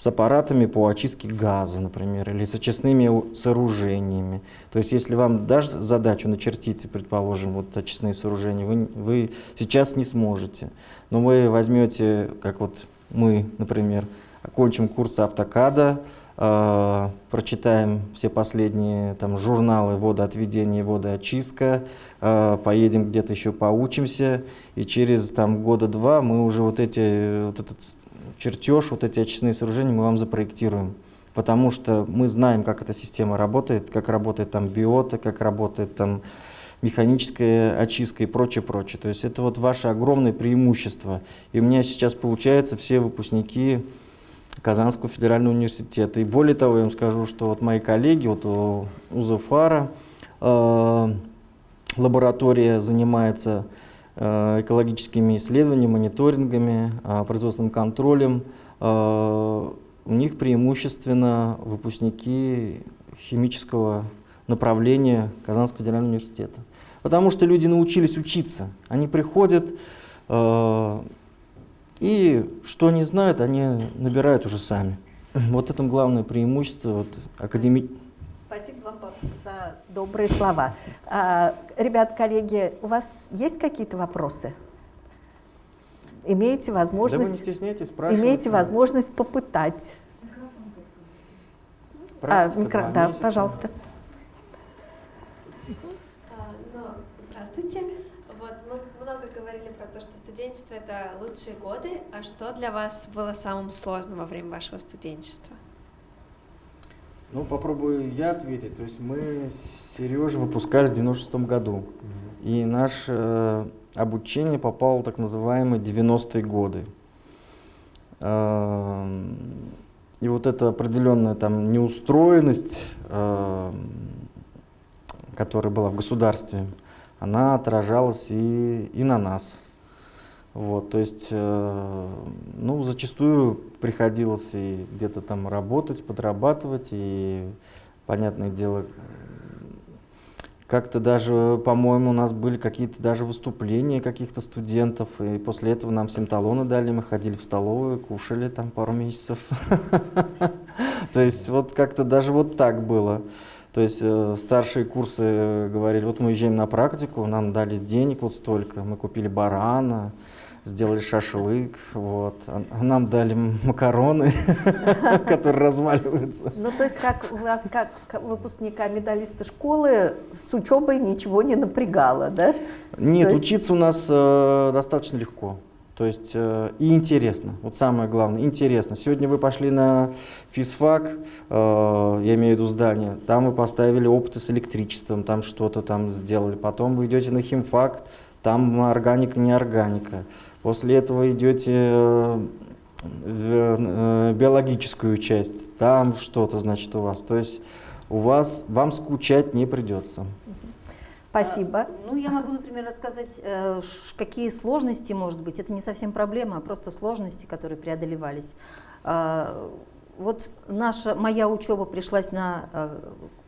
с аппаратами по очистке газа, например, или с очистными сооружениями. То есть если вам дашь задачу начертить, предположим, вот очистные сооружения, вы, вы сейчас не сможете. Но вы возьмете, как вот мы, например, окончим курс автокада, э, прочитаем все последние там, журналы водоотведения водоочистка, э, поедем где-то еще поучимся, и через там, года два мы уже вот эти, вот этот чертеж, вот эти очистные сооружения мы вам запроектируем. Потому что мы знаем, как эта система работает, как работает там биота, как работает там механическая очистка и прочее, прочее. То есть это вот ваше огромное преимущество. И у меня сейчас получается все выпускники Казанского федерального университета. И более того, я вам скажу, что вот мои коллеги, вот у, у ЗФАРа, э, лаборатория занимается э, экологическими исследованиями, мониторингами, э, производственным контролем. Э, у них преимущественно выпускники химического направления Казанского федерального университета. Потому что люди научились учиться. Они приходят, э, и что они знают, они набирают уже сами. Вот это главное преимущество вот, академи... Спасибо вам за добрые слова. А, ребят, коллеги, у вас есть какие-то вопросы? Имеете Да вы не возможность, стесняйтесь, спрашивайте. имеете возможность попытать. А, Практика микро- два да, месяца. пожалуйста. А, ну, здравствуйте. Вот мы много говорили про то, что студенчество это лучшие годы. А что для вас было самым сложным во время вашего студенчества? Ну, попробую я ответить. То есть мы с Сережей выпускались в 96 году. И наше э, обучение попало в так называемые 90-е годы. Эм, И вот эта определенная там неустроенность, эм, которая была в государстве, она отражалась и, и на нас. Вот, то есть, э, ну, зачастую приходилось и где-то там работать, подрабатывать, и, понятное дело, как-то даже, по-моему, у нас были какие-то даже выступления каких-то студентов, и после этого нам всем талоны дали, мы ходили в столовую, кушали там пару месяцев. [laughs] То есть вот как-то даже вот так было. То есть э, старшие курсы говорили, вот мы уезжаем на практику, нам дали денег вот столько, мы купили барана, сделали шашлык, вот, а нам дали макароны, [laughs] которые разваливаются. Ну, то есть, как у вас, как выпускника медалиста школы, с учебой ничего не напрягало, да? Нет, учиться у нас э, достаточно легко. То есть э, и интересно, вот самое главное, интересно. Сегодня вы пошли на физфак, э, я имею в виду здание, там вы поставили опыты с электричеством, там что-то там сделали. Потом вы идете на химфак, там органика, не органика. После этого идете э, в э, биологическую часть, там что-то, значит, у вас. То есть у вас, вам скучать не придется. Спасибо. Ну, я могу, например, рассказать, э, какие сложности, может быть, это не совсем проблема, а просто сложности, которые преодолевались. А, Вот наша, моя учеба пришлась на,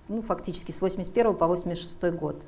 ну, фактически с 81 по 86 год.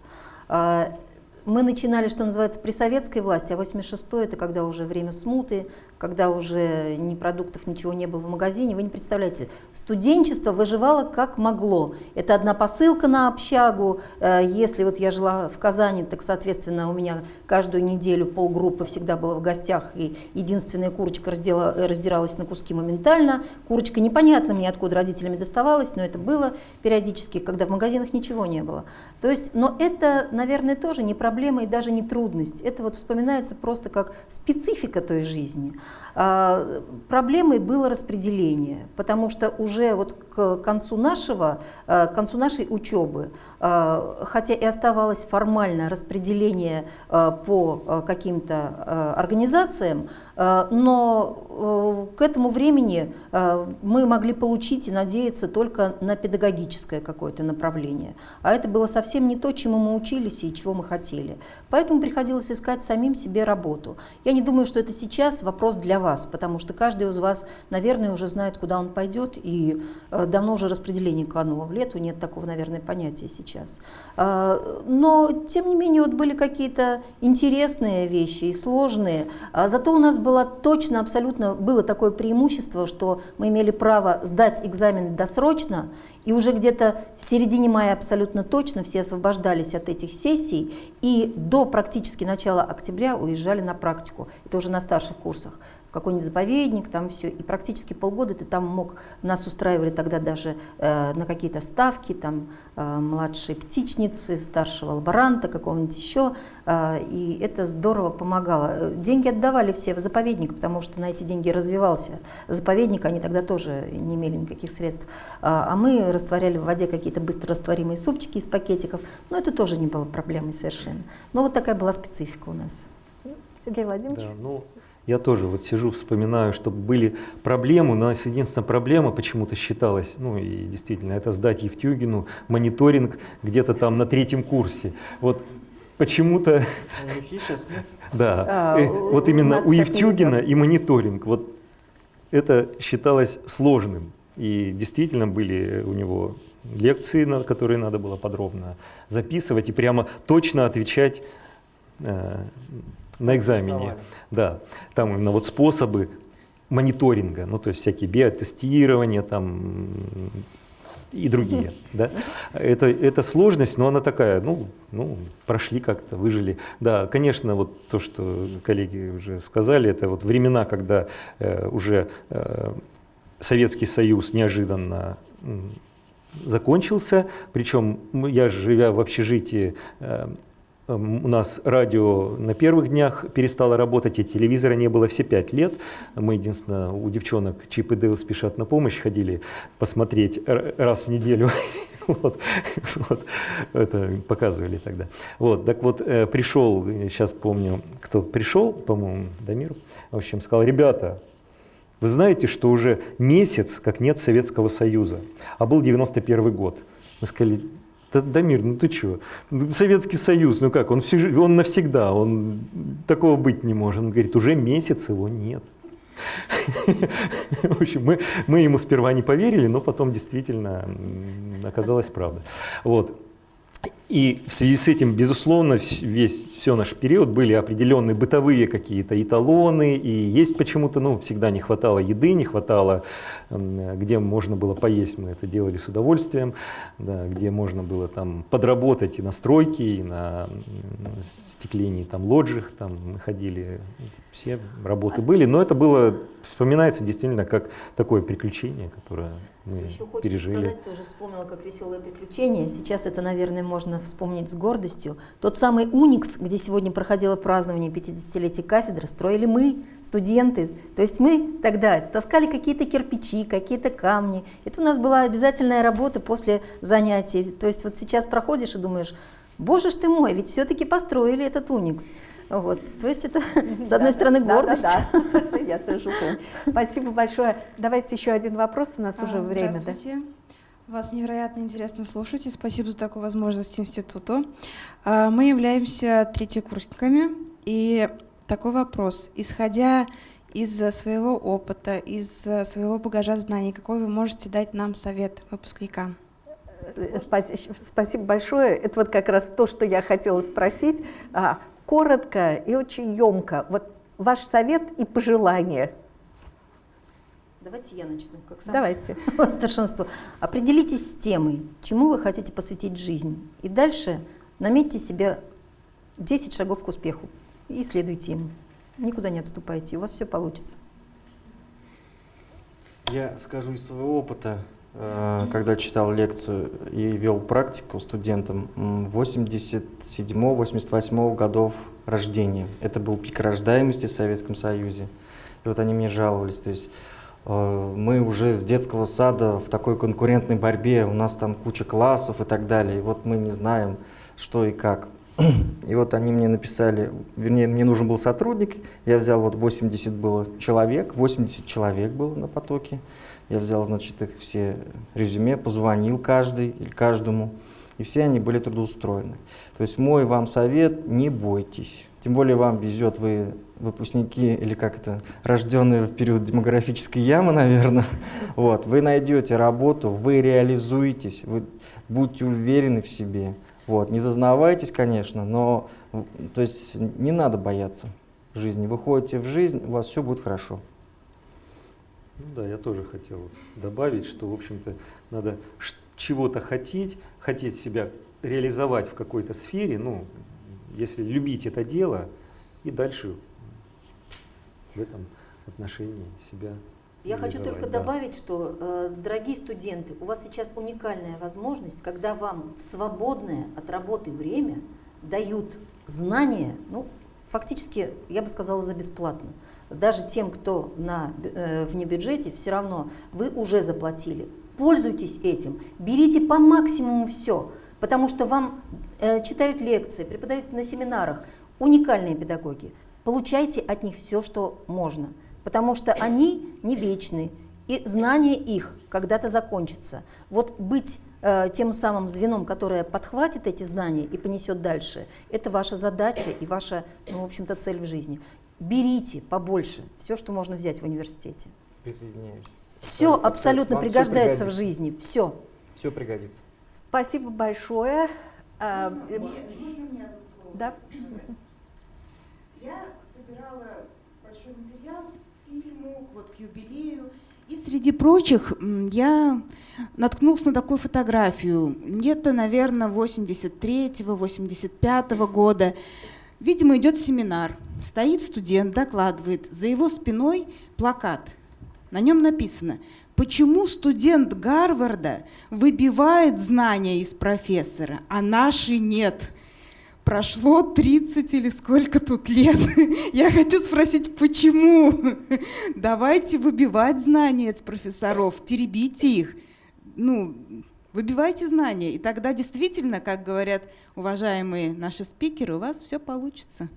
Мы начинали, что называется, при советской власти, а 86 это когда уже время смуты, когда уже ни продуктов, ничего не было в магазине. Вы не представляете, студенчество выживало как могло. Это одна посылка на общагу. Э, Если вот я жила в Казани, так, соответственно, у меня каждую неделю полгруппы всегда было в гостях, и единственная курочка раздела, раздиралась на куски моментально. Курочка непонятно мне, откуда родителями доставалась, но это было периодически, когда в магазинах ничего не было. То есть, но это, наверное, тоже не проблема и даже не трудность. Это вот вспоминается просто как специфика той жизни. А, Проблемой было распределение, потому что уже вот к концу нашего, а, к концу нашей учебы, а, хотя и оставалось формально распределение а, по каким-то организациям, но э, к этому времени а, мы могли получить и надеяться только на педагогическое какое-то направление. А это было совсем не то, чему мы учились и чего мы хотели. Поэтому приходилось искать самим себе работу. Я не думаю, что это сейчас вопрос для вас, потому что каждый из вас, наверное, уже знает, куда он пойдет, и э, давно уже распределение кануло в лету, нет такого, наверное, понятия сейчас. Но, тем не менее, вот были какие-то интересные вещи и сложные. А Зато у нас было точно, абсолютно, было такое преимущество, что мы имели право сдать экзамены досрочно, и уже где-то в середине мая абсолютно точно все освобождались от этих сессий, и до практически начала октября уезжали на практику. Это уже на старших курсах какой-нибудь заповедник, там все. И практически полгода ты там мог, нас устраивали тогда даже э, на какие-то ставки, там э, младшей птичницы, старшего лаборанта, какого-нибудь еще. э, и это здорово помогало. Э, Деньги отдавали все в заповедник, потому что на эти деньги развивался заповедник, они тогда тоже не имели никаких средств. А, а мы растворяли в воде какие-то быстрорастворимые супчики из пакетиков, но это тоже не было проблемой совершенно. Но вот такая была специфика у нас. Сергей Владимирович. Да, ну, я тоже вот сижу, вспоминаю, что были проблемы. У нас единственная проблема почему-то считалась, ну и действительно, это сдать Евтюгину мониторинг где-то там на третьем курсе. Вот почему-то, [laughs] да, А, э, вот именно у Евтюгина и мониторинг, вот это считалось сложным. И действительно были у него лекции, на которые надо было подробно записывать и прямо точно отвечать э, на экзамене. Да, там именно вот способы мониторинга, ну то есть всякие биотестирования там и другие, [laughs] да. Это, это сложность, но она такая, ну, ну, прошли как-то, выжили. Да, конечно, вот то, что коллеги уже сказали, это вот времена, когда э, уже э, Советский Союз неожиданно закончился, причем я, живя в общежитии, э, У нас радио на первых днях перестало работать, и телевизора не было все пять лет. Мы, единственное, у девчонок Чип и Дейл спешат на помощь, ходили посмотреть раз в неделю. [laughs] Вот, вот, это показывали тогда. Вот, так вот, э, пришел, сейчас помню, кто пришел, по-моему, Дамир, в общем, сказал, ребята, вы знаете, что уже месяц, как нет Советского Союза, а был 91 год. Мы сказали, да, Дамир, ну ты что? Советский Союз, ну как, он, всю жи- он навсегда, он такого быть не может. Он говорит, уже месяц его нет. В общем, мы, мы ему сперва не поверили, но потом действительно м, оказалась правда. Вот. И в связи с этим, безусловно, весь все наш период были определенные бытовые какие-то эталоны, и есть почему-то, ну, всегда не хватало еды, не хватало, где можно было поесть, мы это делали с удовольствием, да, где можно было там подработать и на стройке, и на стеклении там лоджих, там мы ходили, все работы были, но это было, вспоминается действительно как такое приключение, которое мы Еще хочется пережили. сказать, тоже вспомнила, как веселое приключение. Сейчас это, наверное, можно вспомнить с гордостью. Тот самый Уникс, где сегодня проходило празднование 50-летия кафедры, строили мы, студенты. То есть мы тогда таскали какие-то кирпичи, какие-то камни. Это у нас была обязательная работа после занятий. То есть вот сейчас проходишь и думаешь, боже ж ты мой, ведь все-таки построили этот Уникс. Вот. То есть это, [laughs] с одной стороны, гордость. Да, да, да. Я тоже помню. Спасибо большое. Давайте еще один вопрос, у нас уже А, время. Да? Здравствуйте. Вас невероятно интересно слушать, и спасибо за такую возможность институту. А, Мы являемся третьекурсниками, и такой вопрос. Исходя из своего опыта, из своего багажа знаний, какой вы можете дать нам совет выпускникам? Э, спаси- Спасибо большое. Это вот как раз то, что я хотела спросить. Коротко и очень емко. Вот ваш совет и пожелание. Давайте я начну. Как сам Давайте. [laughs] старшинство. Определитесь с темой, чему вы хотите посвятить жизнь. И дальше наметьте себе 10 шагов к успеху и исследуйте им. Никуда не отступайте, у вас все получится. Я скажу из своего опыта, когда читал лекцию и вел практику студентам м, 87-88 годов рождения. Это был пик рождаемости в Советском Союзе. И вот они мне жаловались, то есть э, мы уже с детского сада в такой конкурентной борьбе, у нас там куча классов и так далее, и вот мы не знаем, что и как. [clears throat] И вот они мне написали, вернее, мне нужен был сотрудник, я взял вот 80 было человек, 80 человек было на потоке, я взял, значит, их все резюме, позвонил каждый или каждому, и все они были трудоустроены. То есть мой вам совет, не бойтесь. Тем более вам везет, вы выпускники или как это, рожденные в период демографической ямы, наверное. [laughs] Вот, вы найдете работу, вы реализуетесь, вы будьте уверены в себе. Вот, не зазнавайтесь, конечно, но то есть не надо бояться жизни. Выходите в жизнь, у вас все будет хорошо. Ну да, я тоже хотел добавить, что, в общем-то, надо чего-то хотеть, хотеть себя реализовать в какой-то сфере, ну, если любить это дело, и дальше в этом отношении себя Я хочу только да. добавить, что, э, дорогие студенты, у вас сейчас уникальная возможность, когда вам в свободное от работы время дают знания, ну, фактически, я бы сказала, за бесплатно. Даже тем, кто на, э, вне бюджете, все равно вы уже заплатили. Пользуйтесь этим, берите по максимуму все, потому что вам э, читают лекции, преподают на семинарах уникальные педагоги. Получайте от них все, что можно, потому что они не вечны, и знание их когда-то закончится. Вот быть э, тем самым звеном, которое подхватит эти знания и понесет дальше, это ваша задача и ваша, ну, в общем-то, цель в жизни. Берите побольше все, что можно взять в университете. Присоединяюсь. Все Абсолютно. абсолютно Вам пригождается в пригодится. жизни, все. Все пригодится. Спасибо большое. А, э, Да? Я собирала большой материал к фильму, вот к юбилею. И среди прочих я наткнулась на такую фотографию, где-то, наверное, 83-85 года. Видимо, идет семинар. Стоит студент, докладывает. За его спиной плакат. На нем написано, почему студент Гарварда выбивает знания из профессора, а наши нет. Прошло 30 или сколько тут лет. [laughs] Я хочу спросить, почему? [laughs] Давайте выбивать знания из профессоров, теребите их. Ну, выбивайте знания, и тогда действительно, как говорят уважаемые наши спикеры, у вас все получится.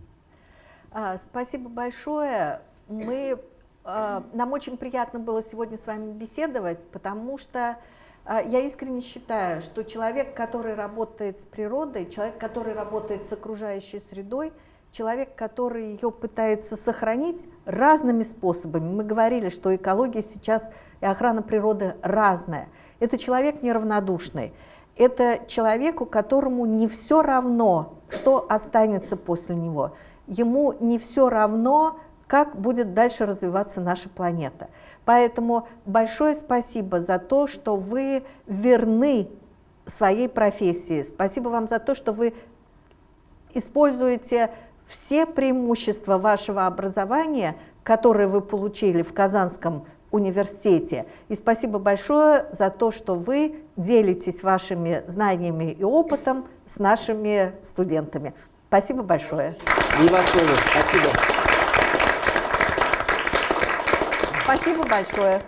А, Спасибо большое. Мы, а, нам очень приятно было сегодня с вами беседовать, потому что а, я искренне считаю, что человек, который работает с природой, человек, который работает с окружающей средой, человек, который ее пытается сохранить разными способами. Мы говорили, что экология сейчас и охрана природы разная. Это человек неравнодушный. Это человеку, которому не все равно, что останется после него. Ему не все равно, как будет дальше развиваться наша планета. Поэтому большое спасибо за то, что вы верны своей профессии. Спасибо вам за то, что вы используете все преимущества вашего образования, которые вы получили в Казанском университете. И спасибо большое за то, что вы делитесь вашими знаниями и опытом с нашими студентами. Спасибо большое. И вас тоже. Спасибо. Спасибо большое.